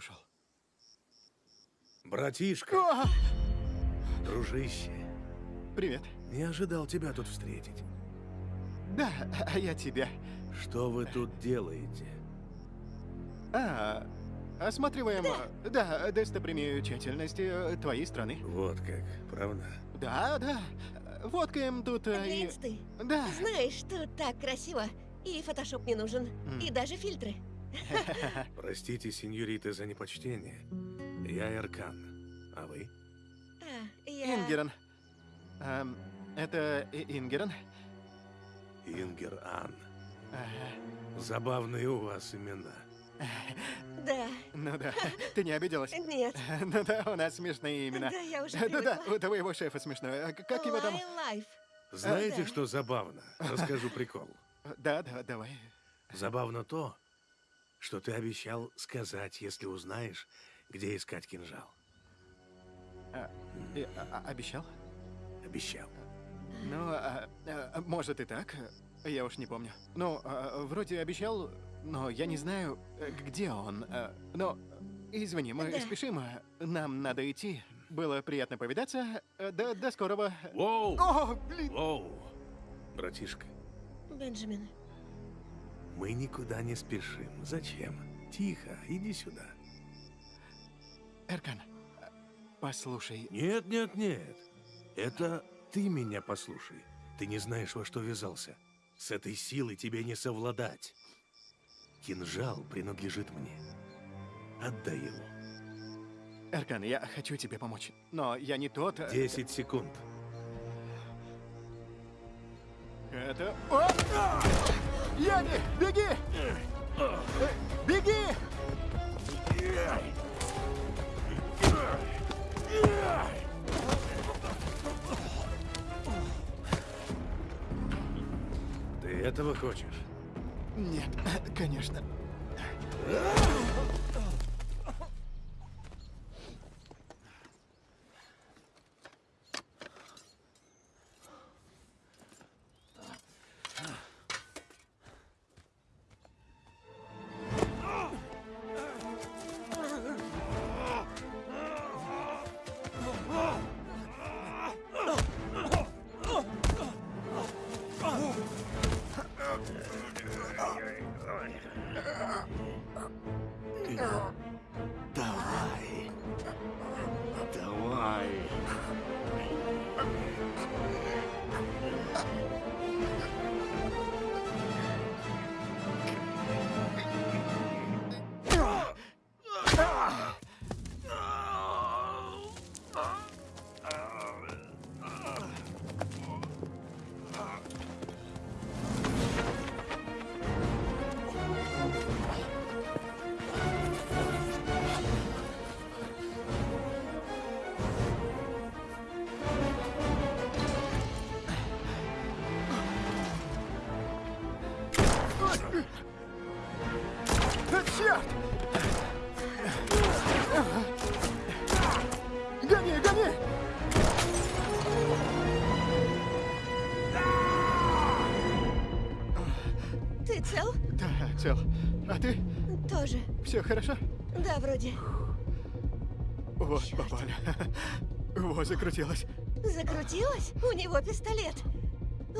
Ушел. Братишка, О! дружище, Привет. не ожидал тебя тут встретить. Да, а я тебя. Что вы тут делаете? А, осматриваем, э, да, достопримечательности э, твоей страны. Вот как, правда? Да, да. Фоткаем тут э, и... Глянь ты. Да. Знаешь, тут так красиво. И фотошоп не нужен. М. И даже фильтры. Простите, сеньориты, за непочтение. Я Эркан. А вы? А, я... Ингерон. Эм, это И- Ингерон? Ингер Ан. Ага. Забавные у вас имена. Да. Ну да, ты не обиделась? Нет. Ну да, у нас смешные имена. Да, я уже Да-да, привыкла. у твоего шефа смешное. А Как его там? Лайф. Знаете, да. что забавно? Расскажу прикол. Да, да, давай. Забавно то, что ты обещал сказать, если узнаешь, где искать кинжал. И, а- а- обещал? Обещал. Ну, а, а, может и так. Я уж не помню. Ну, а, вроде обещал, но я не знаю, где он. А, Но, извини, мы Да. спешим. а, Нам надо идти. Было приятно повидаться. До, до скорого. Воу! О, блин! Воу! Братишка, Бенджамин. Мы никуда не спешим. Зачем? Тихо, иди сюда. Эркан, послушай. Нет, нет, нет. Это ты меня послушай. Ты не знаешь, во что ввязался. С этой силой тебе не совладать. Кинжал принадлежит мне. Отдай его. Эркан, я хочу тебе помочь. Но я не тот... э, Десять секунд. Это... О! Яни, беги! Беги! Ты этого хочешь? Нет, конечно. Все хорошо? Да, вроде. Вот, Чёрт. попали. Вот, закрутилось. Закрутилась? У него пистолет.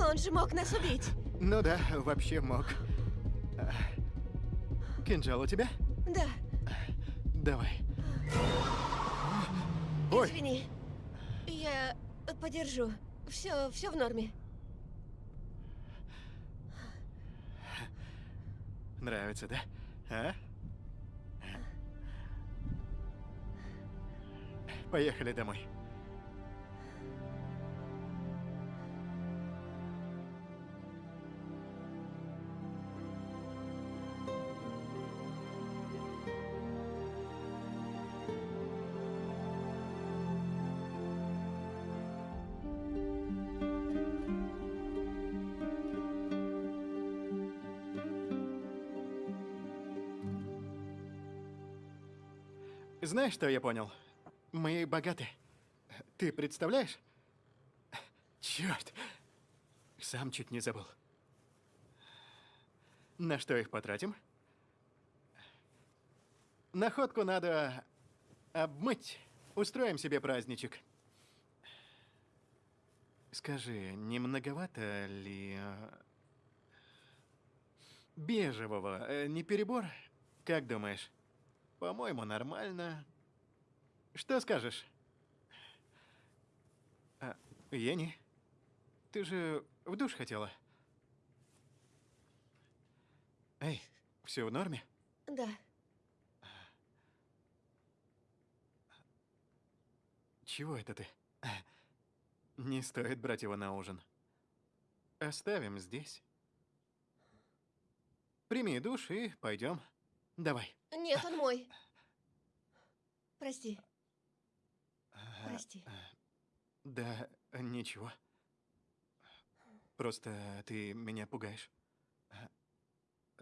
Он же мог нас убить. Ну да, вообще мог. А, Кинжал у тебя? Да. Давай. Ой, Извини. Я подержу. Все, все в норме. нравится, да? А? Поехали домой. Знаешь, что я понял? Мы богаты. Ты представляешь? Черт! Сам чуть не забыл. На что их потратим? Находку надо обмыть. Устроим себе праздничек. Скажи, не многовато ли э, бежевого? Э, Не перебор? Как думаешь? По-моему, нормально. Что скажешь? А, Ени, ты же в душ хотела? Эй, все в норме? Да. Чего это ты? Не стоит брать его на ужин. Оставим здесь. Прими душ и пойдем. Давай. Нет, он мой. Прости. Прости. Да, ничего. Просто ты меня пугаешь.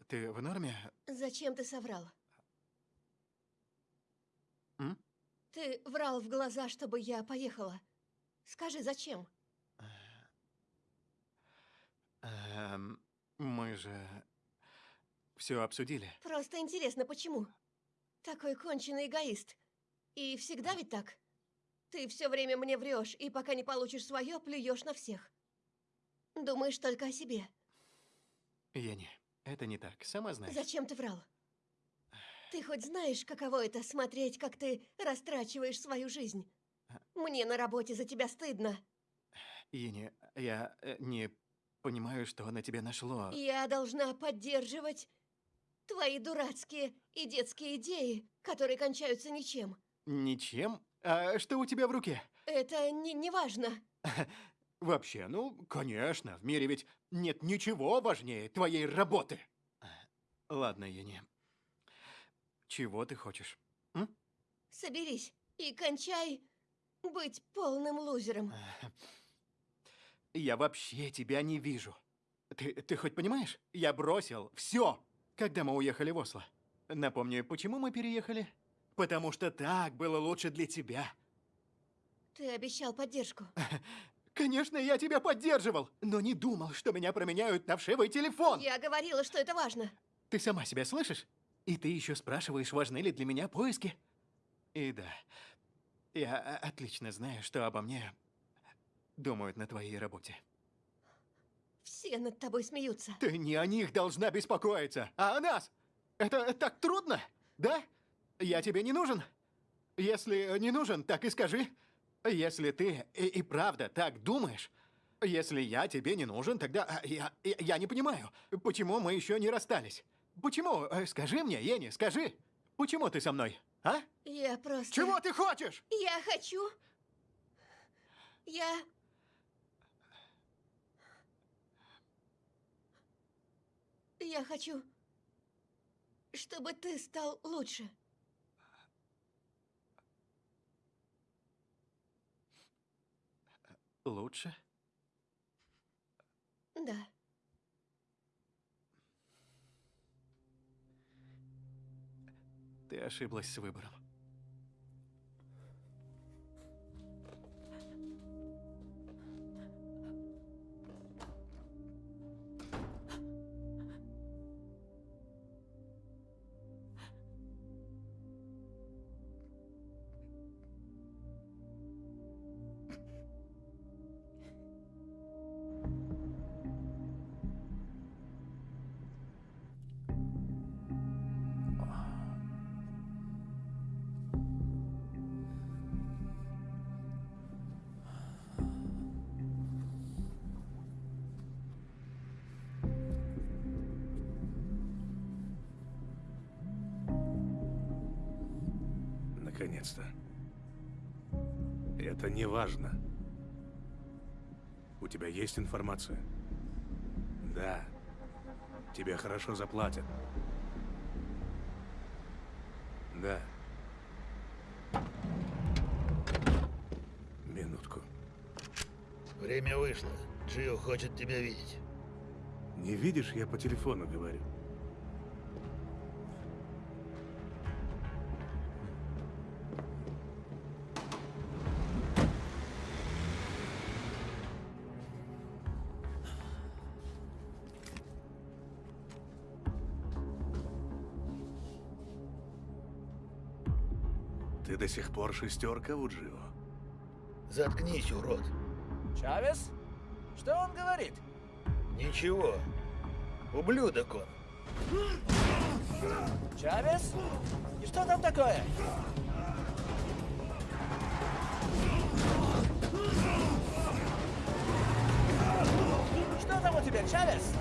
Ты в норме? Зачем ты соврал? М? Ты врал в глаза, чтобы я поехала. Скажи, зачем? Эм, мы же все обсудили. Просто интересно, почему? Такой конченый эгоист. И всегда ведь так? Ты все время мне врешь, и пока не получишь свое, плюешь на всех. Думаешь только о себе. Ени, это не так, сама знаешь. Зачем ты врал? Ты хоть знаешь, каково это смотреть, как ты растрачиваешь свою жизнь? Мне на работе за тебя стыдно. Ени, я э, не понимаю, что на тебя нашло. Я должна поддерживать твои дурацкие и детские идеи, которые кончаются ничем. Ничем? А что у тебя в руке? Это не, не важно. Вообще, ну, конечно, в мире ведь нет ничего важнее твоей работы. Ладно, Ени. Чего ты хочешь? М? Соберись и кончай быть полным лузером. Я вообще тебя не вижу. Ты, ты хоть понимаешь? Я бросил все, когда мы уехали в Осло. Напомню, почему мы переехали? Потому что так было лучше для тебя. Ты обещал поддержку. Конечно, я тебя поддерживал, но не думал, что меня променяют на вшивый телефон. Я говорила, что это важно. Ты сама себя слышишь? И ты еще спрашиваешь, важны ли для меня поиски? И да, я отлично знаю, что обо мне думают на твоей работе. Все над тобой смеются. Ты не о них должна беспокоиться, а о нас. Это так трудно, да? Я тебе не нужен? Если не нужен, так и скажи. Если ты и, и правда так думаешь, если я тебе не нужен, тогда а, я, я, я не понимаю, почему мы еще не расстались. Почему? Э, Скажи мне, Ени, скажи. Почему ты со мной, а? Я просто... Чего ты хочешь? Я хочу... Я... Я хочу, чтобы ты стал лучше. Лучше? Да. Ты ошиблась с выбором. Наконец-то. Это не важно. У тебя есть информация? Да. Тебе хорошо заплатят. Да. Минутку. Время вышло. Джио хочет тебя видеть. Не видишь, я по телефону говорю. Пор шестерка у Джио? Заткнись, урод. Чавес? Что он говорит? Ничего. Ублюдок он. Чавес? И что там такое? Что там у тебя, Чавес?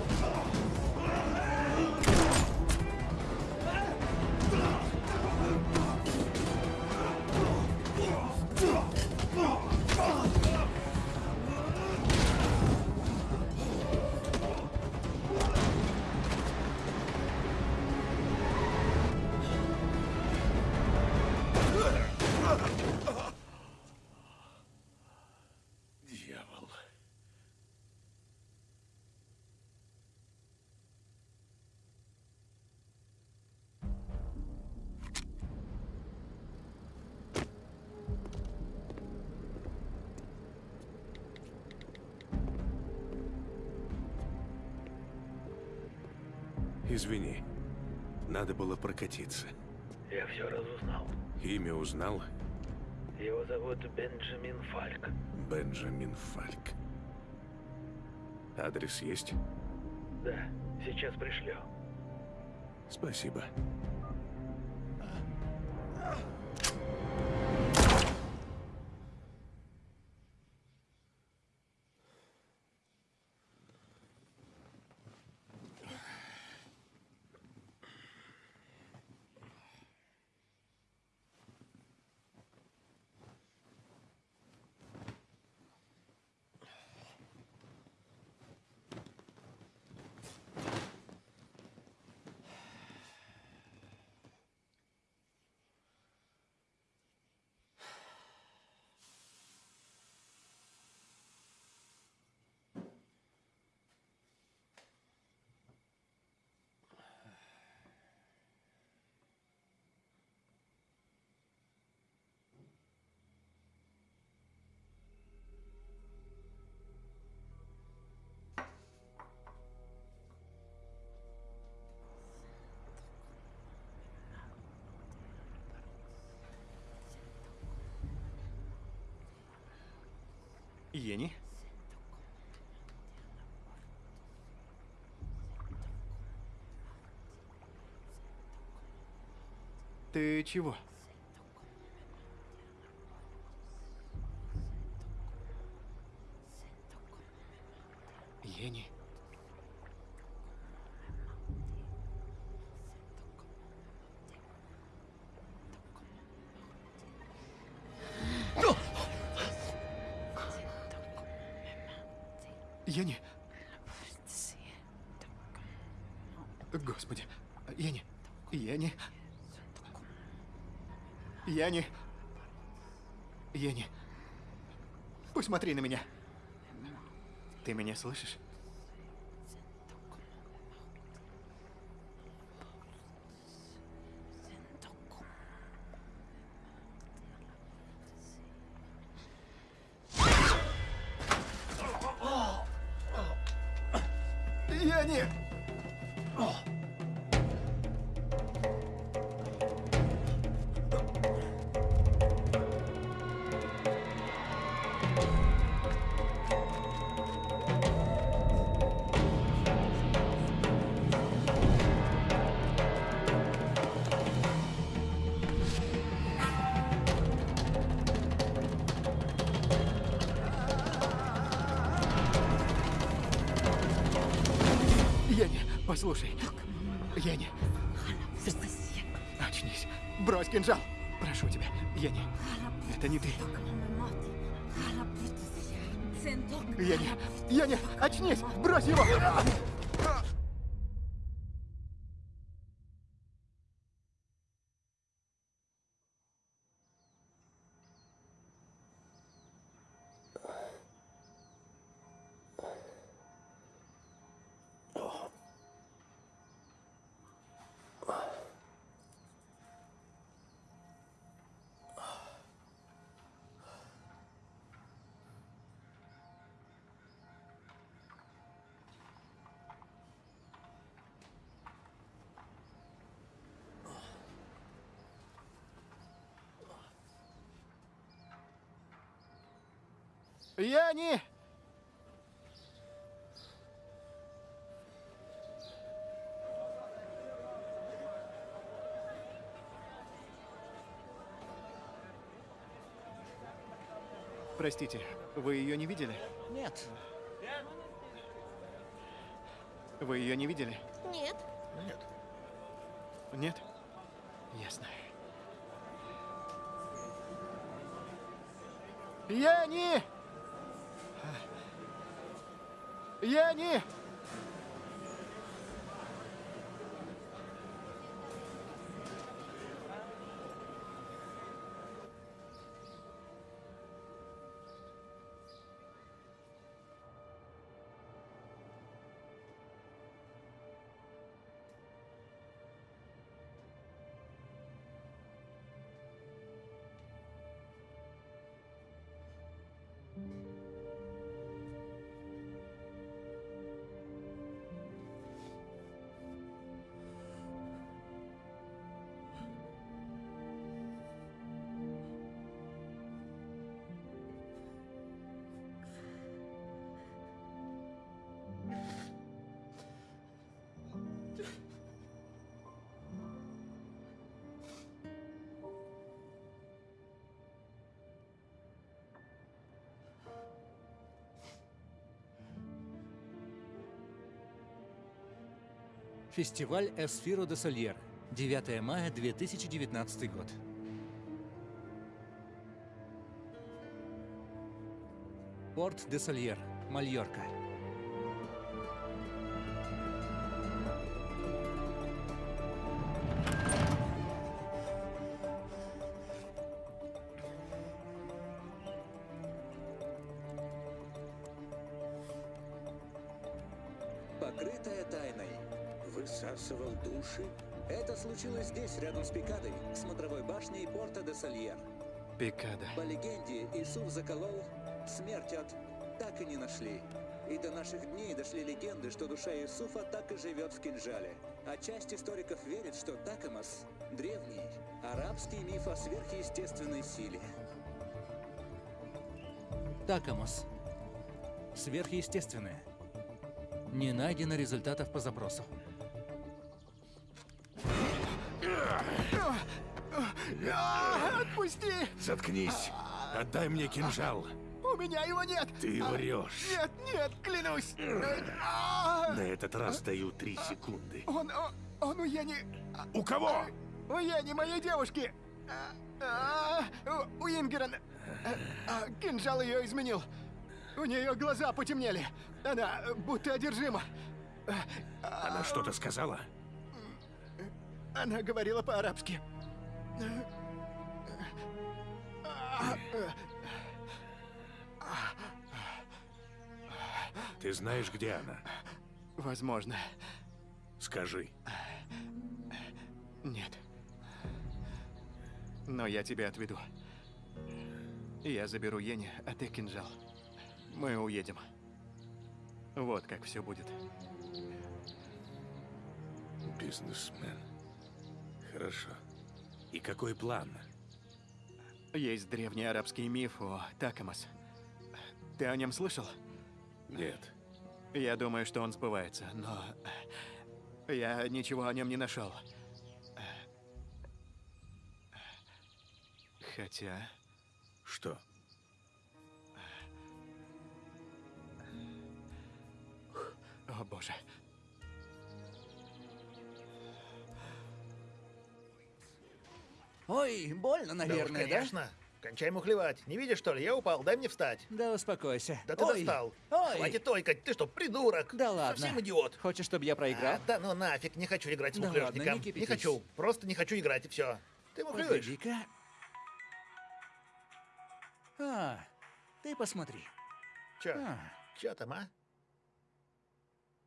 Извини, надо было прокатиться. Я все разузнал. Имя узнал? Его зовут Бенджамин Фальк. Бенджамин Фальк. Адрес есть? Да, сейчас пришлю. Спасибо. Ени? Ты чего? Ени. Ени. Посмотри на меня. Ты меня слышишь? Яни! Простите, вы ее не видели? Нет. Вы ее не видели? Нет. Нет. Нет? Ясно. Яни! Яни! Фестиваль Эсфиро де Сольер. 9 мая 2019 год. Порт де Сольер, Мальорка. Пикада. По легенде, Исуф заколол, смерть от так и не нашли. И до наших дней дошли легенды, что душа Иисуфа так и живет в кинжале. А часть историков верит, что Такамас – древний, арабский миф о сверхъестественной силе. Такамос. Сверхъестественное. Не найдено результатов по запросу. Отпусти! Заткнись! Отдай мне кинжал! У меня его нет! Ты врешь! Нет, нет, клянусь! На этот раз даю три секунды. Он, он, у Яни... У кого? У Яни, моей девушки! У Ингерен... А, Кинжал ее изменил. У нее глаза потемнели. Она будто одержима. Она что-то сказала? Она говорила по-арабски. Ты знаешь, где она? Возможно. Скажи. Нет. Но я тебя отведу. Я заберу Йенни, а ты кинжал. Мы уедем. Вот как все будет. Бизнесмен. Хорошо. И какой план? Есть древний арабский миф о Такамас. Ты о нем слышал? Нет. Я думаю, что он сбывается, но я ничего о нем не нашел. Хотя... Что? О боже. Ой, больно, наверное, да? Уж, конечно. Кончай мухлевать. Не видишь, что ли? Я упал, дай мне встать. Да успокойся. Да ты Ой. достал. Ой. Хватит ойкать, ты что, придурок? Да ладно. Совсем идиот. Хочешь, чтобы я проиграл? А, да ну нафиг, не хочу играть с Да мухлёжником. ладно, не кипятись. хочу, просто не хочу играть, и все. Ты мухлюешь. Погоди-ка. А, ты посмотри. Чё? А, Чё там, а?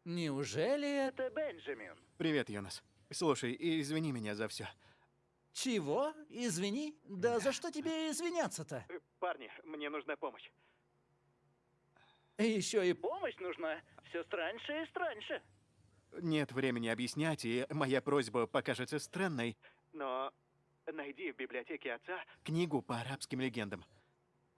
неужели это... Это Бенджамин. Привет, Йонас. Слушай, извини меня за все. Чего? Извини? Да за что тебе извиняться-то? Э, Парни, мне нужна помощь. Еще и... Помощь нужна. Все страньше и страньше. Нет времени объяснять, и моя просьба покажется странной. Но найди в библиотеке отца Книгу по арабским легендам.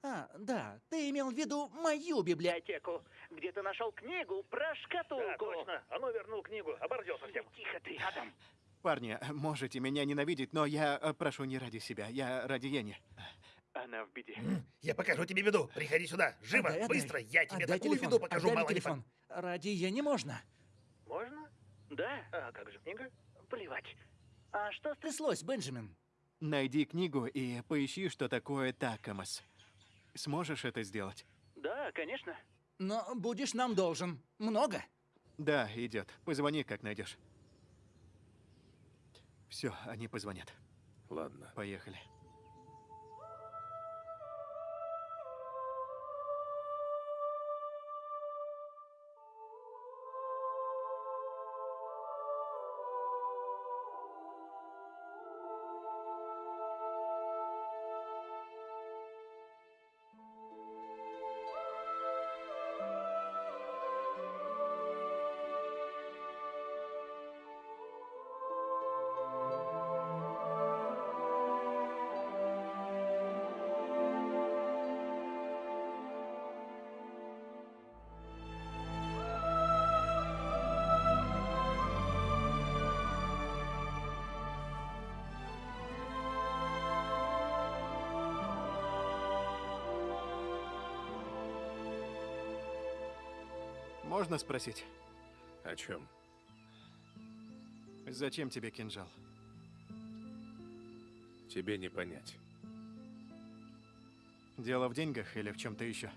А, да, ты имел в виду мою библиотеку. Где ты нашел книгу про шкатулку? А ну вернул книгу, оборзел совсем. Тихо ты, Адам. Парни, можете меня ненавидеть, но я э, прошу не ради себя, я ради Ени. Она в беде. Я покажу тебе беду. Приходи сюда. Живо, Отдай, отдай. быстро. Я тебе Отдай такую телефон, беду покажу, отдай мало телефон. Ради я не можно. Можно? Да? А как же книга? Плевать. А что с... Тряслось, Бенджамин. Найди книгу и поищи, что такое такамас. Сможешь это сделать? Да, конечно. Но будешь нам должен. Много? Да, идет. Позвони, как найдешь. Все, они позвонят. Ладно. Поехали. Можно спросить, О чем? зачем тебе кинжал? Тебе не понять. Дело в деньгах или в чем-то еще?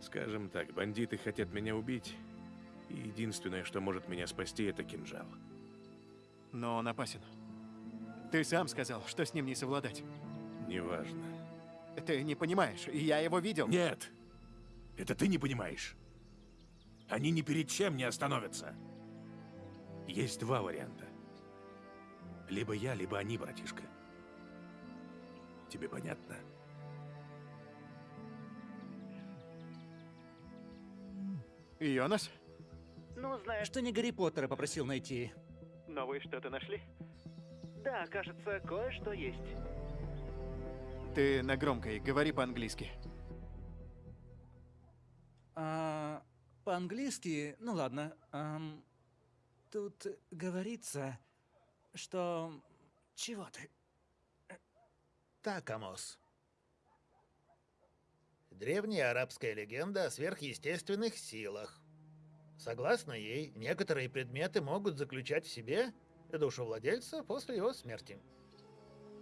Скажем так, бандиты хотят меня убить, и единственное, что может меня спасти, это кинжал. Но он опасен. Ты сам сказал, что с ним не совладать. Неважно. Ты не понимаешь, я его видел. Нет! Это ты не понимаешь. Они ни перед чем не остановятся. Есть два варианта. Либо я, либо они, братишка. Тебе понятно? Йонас? Ну, знаешь... Что не Гарри Поттера попросил найти. Но вы что-то нашли? Да, кажется, кое-что есть. Ты на громкой, говори по-английски. По-английски, ну ладно. ам, тут говорится, что... Чего ты? Так, Амос. Древняя арабская легенда о сверхъестественных силах. Согласно ей, некоторые предметы могут заключать в себе душу владельца после его смерти.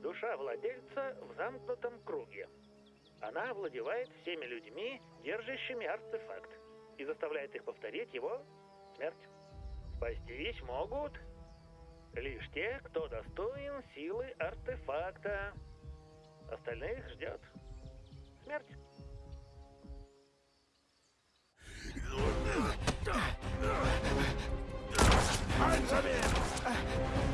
Душа владельца в замкнутом круге. Она овладевает всеми людьми, держащими артефакт, и заставляет их повторить его смерть. Спастись могут лишь те, кто достоин силы артефакта. Остальных ждет смерть. Sen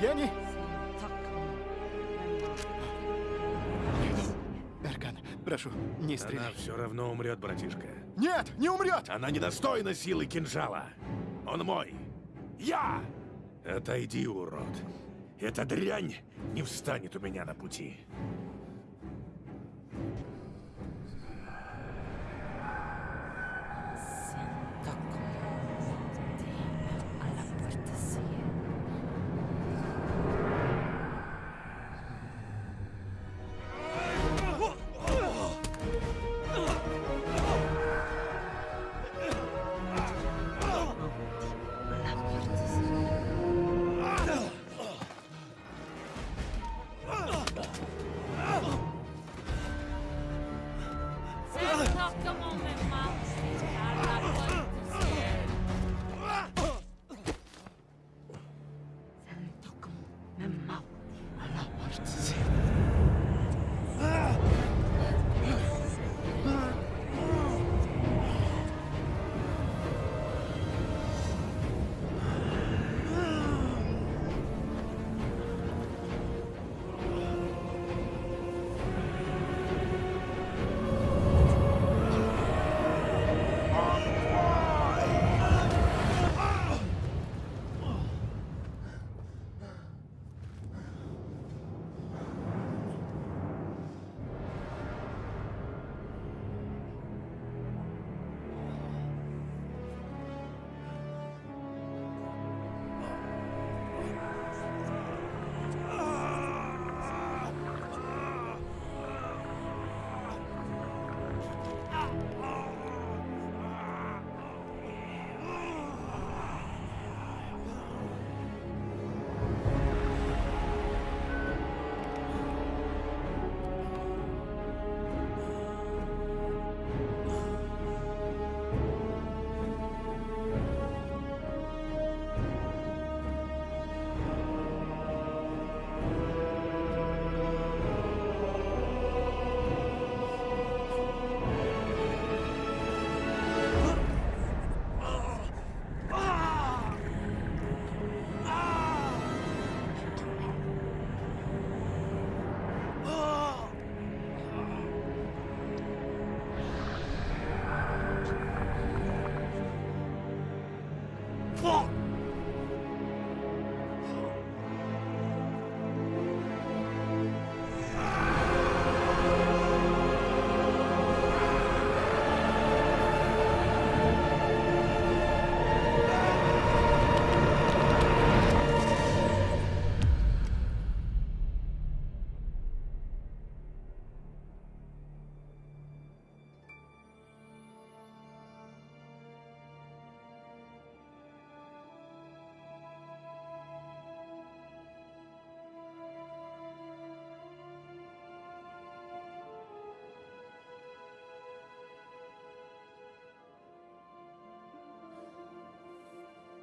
Яни? Нет. Даркан, прошу, не стреляй. Она все равно умрет, братишка. Нет, не умрет! Она недостойна силы кинжала. Он мой. Я! Отойди, урод. Эта дрянь не встанет у меня на пути.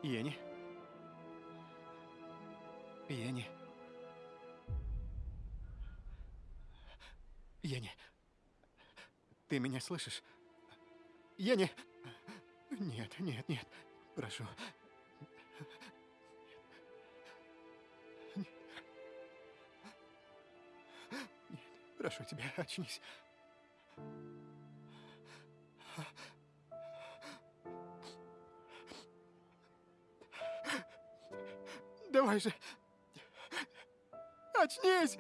Йенни? Йенни? Йенни, ты меня слышишь? Йенни! Нет, нет, нет, прошу. Нет, прошу тебя, очнись. Давай же! Очнись!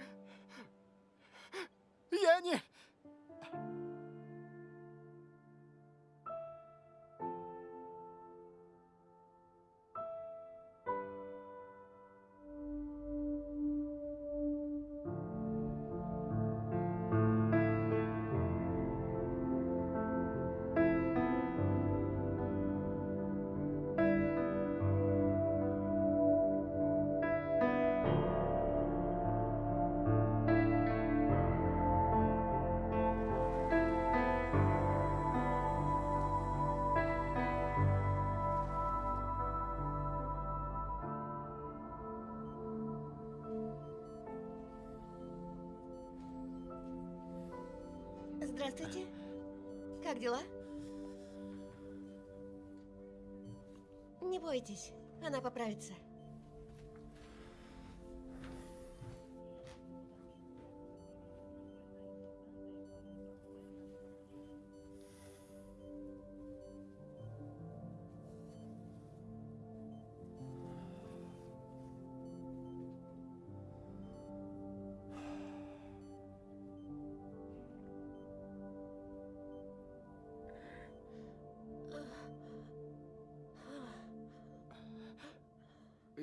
сердце.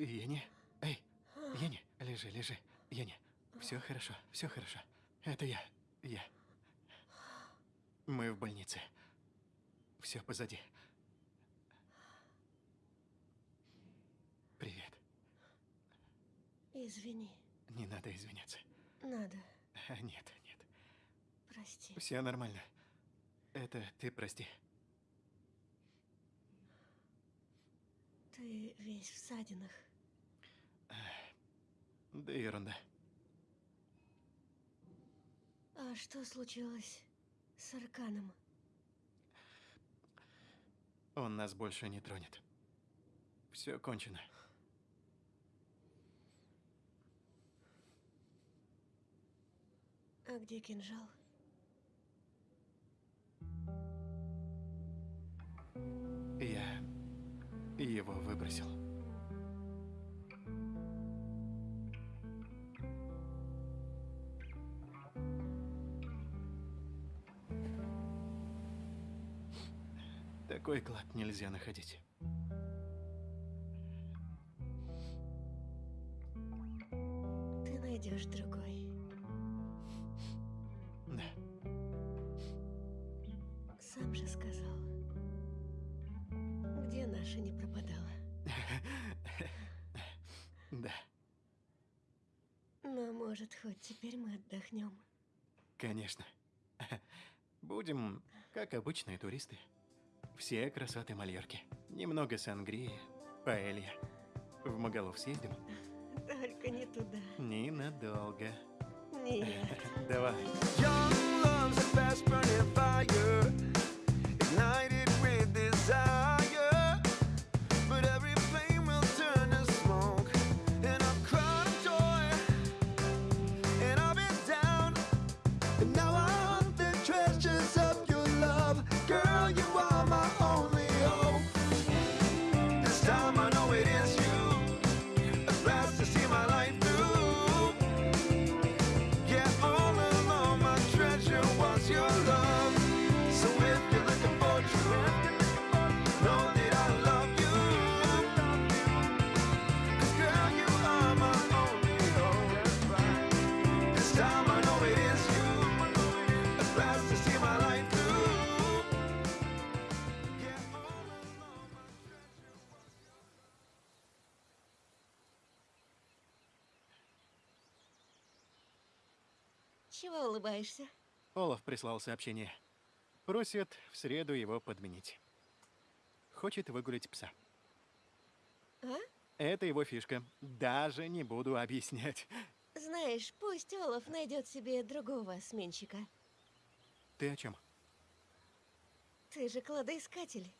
Ени, эй, Ени, лежи, лежи. Ени, все хорошо, все хорошо. Это я, я. Мы в больнице. Все позади. Привет. Извини, Не надо извиняться. надо, А, Нет, нет. прости. Все нормально. Это ты прости. Ты весь в ссадинах. Да ерунда. А что случилось с Арканом? Он нас больше не тронет. Все кончено. А где кинжал? Я его выбросил. Такой клад нельзя находить. Ты найдешь другой. Да. Сам же сказал. Где наша не пропадала? Да, Но, может, хоть теперь мы отдохнем. конечно. Будем, как обычные туристы. Все красоты Мальорки. Немного сангрии, паэлья. В Магалов съездим? Только не туда. Ненадолго. Нет. Давай. Young love's a fast burning fire, ignited улыбаешься? Олаф прислал сообщение. Просит в среду его подменить. Хочет выгулять пса. А? Это его фишка. Даже не буду объяснять. Знаешь, пусть Олаф найдет себе другого сменщика. Ты о чем? Ты же кладоискатель.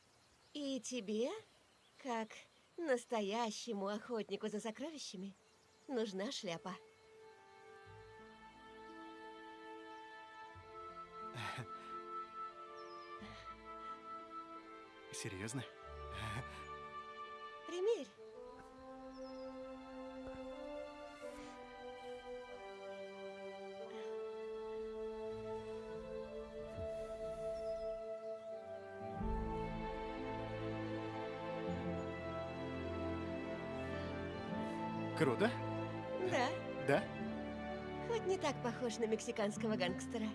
И тебе, как настоящему охотнику за сокровищами, нужна шляпа. Серьезно? Примерь. Круто? Да, Да? хоть не так похож на мексиканского гангстера.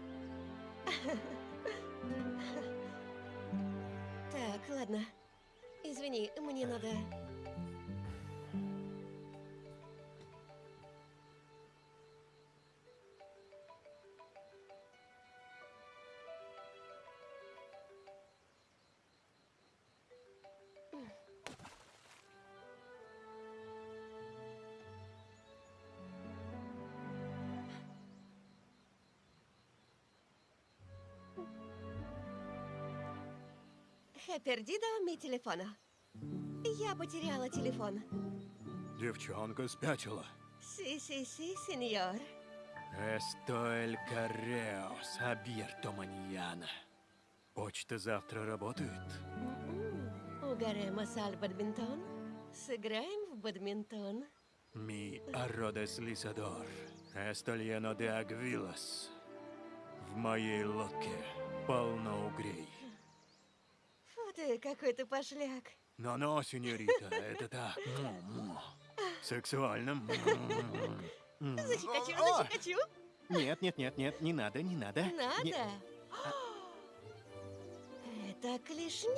Пердидо ми телефона. Я потеряла телефон. Девчонка спятила. Си-си-си, сеньор. Esto el correo abierto mañana. Почта завтра работает? Угарemos al бадминтон. Сыграем в бадминтон. Arrodes lisador. Esto lleno de agvilas. В моей лодке полно угрей. Фу ты, какой ты пошляк. Но-но, сеньорита, это так. Му-му. Сексуальным. М. Захикачу, О! захикачу. Нет, нет, нет, нет, не надо, не надо. Надо. Не- Это клешня.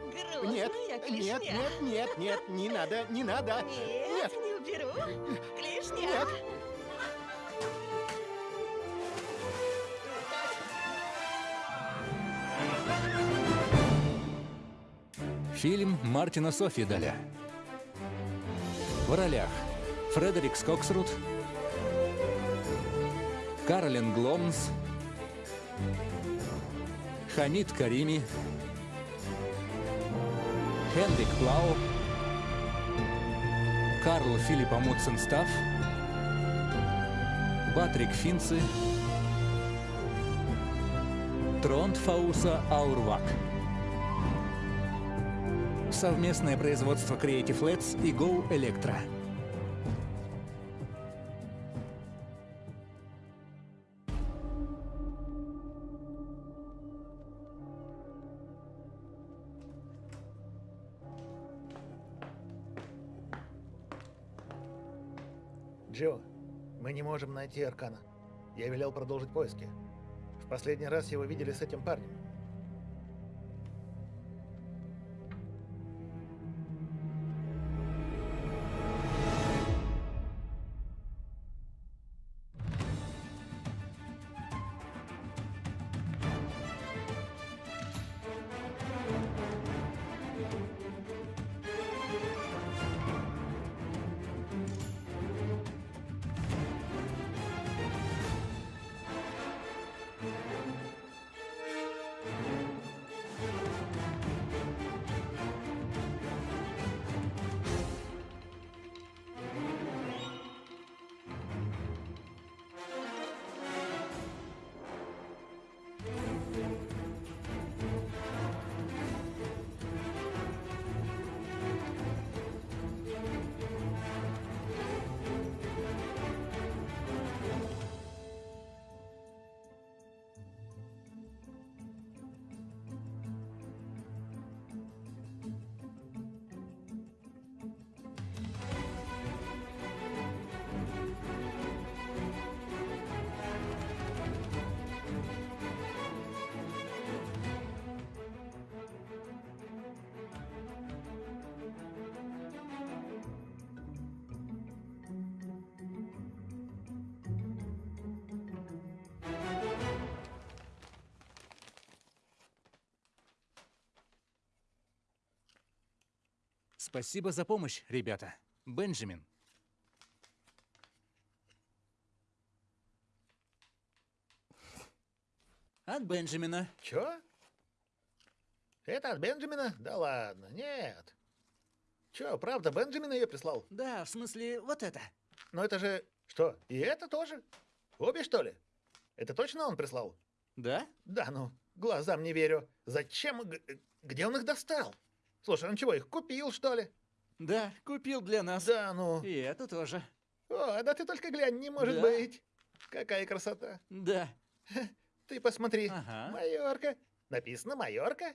Грозная Нет, клешня. нет, нет, нет, нет, не надо, не надо. Нет, не уберу. Клешня. Нет. Фильм Мартина Софьедаля. В ролях Фредерик Скоксрут, Каролин Гломс, Хамид Карими, Хенрик Плау, Карл Филипп Амутсенстаф, Патрик Финци, Тронт Фауса Аурвак. Совместное производство Creative Let's и Go Electra. Джо, мы не можем найти Аркана. Я велел продолжить поиски. В последний раз его видели с этим парнем. Спасибо за помощь, ребята. Бенджамин. От Бенджамина. Чё? Это от Бенджамина? Да ладно, нет. Чё, правда, Бенджамин ее прислал? Да, в смысле, вот это. Но это же... Что, и это тоже? Обе, что ли? Это точно он прислал? Да? Да ну, глазам не верю. Зачем? Где он их достал? Слушай, он чего, их купил, что ли? Да, купил для нас. Да ну. И это тоже. О, да ты только глянь, не может Да. быть. Какая красота. Да. Ты посмотри. Ага. Майорка. Написано Майорка.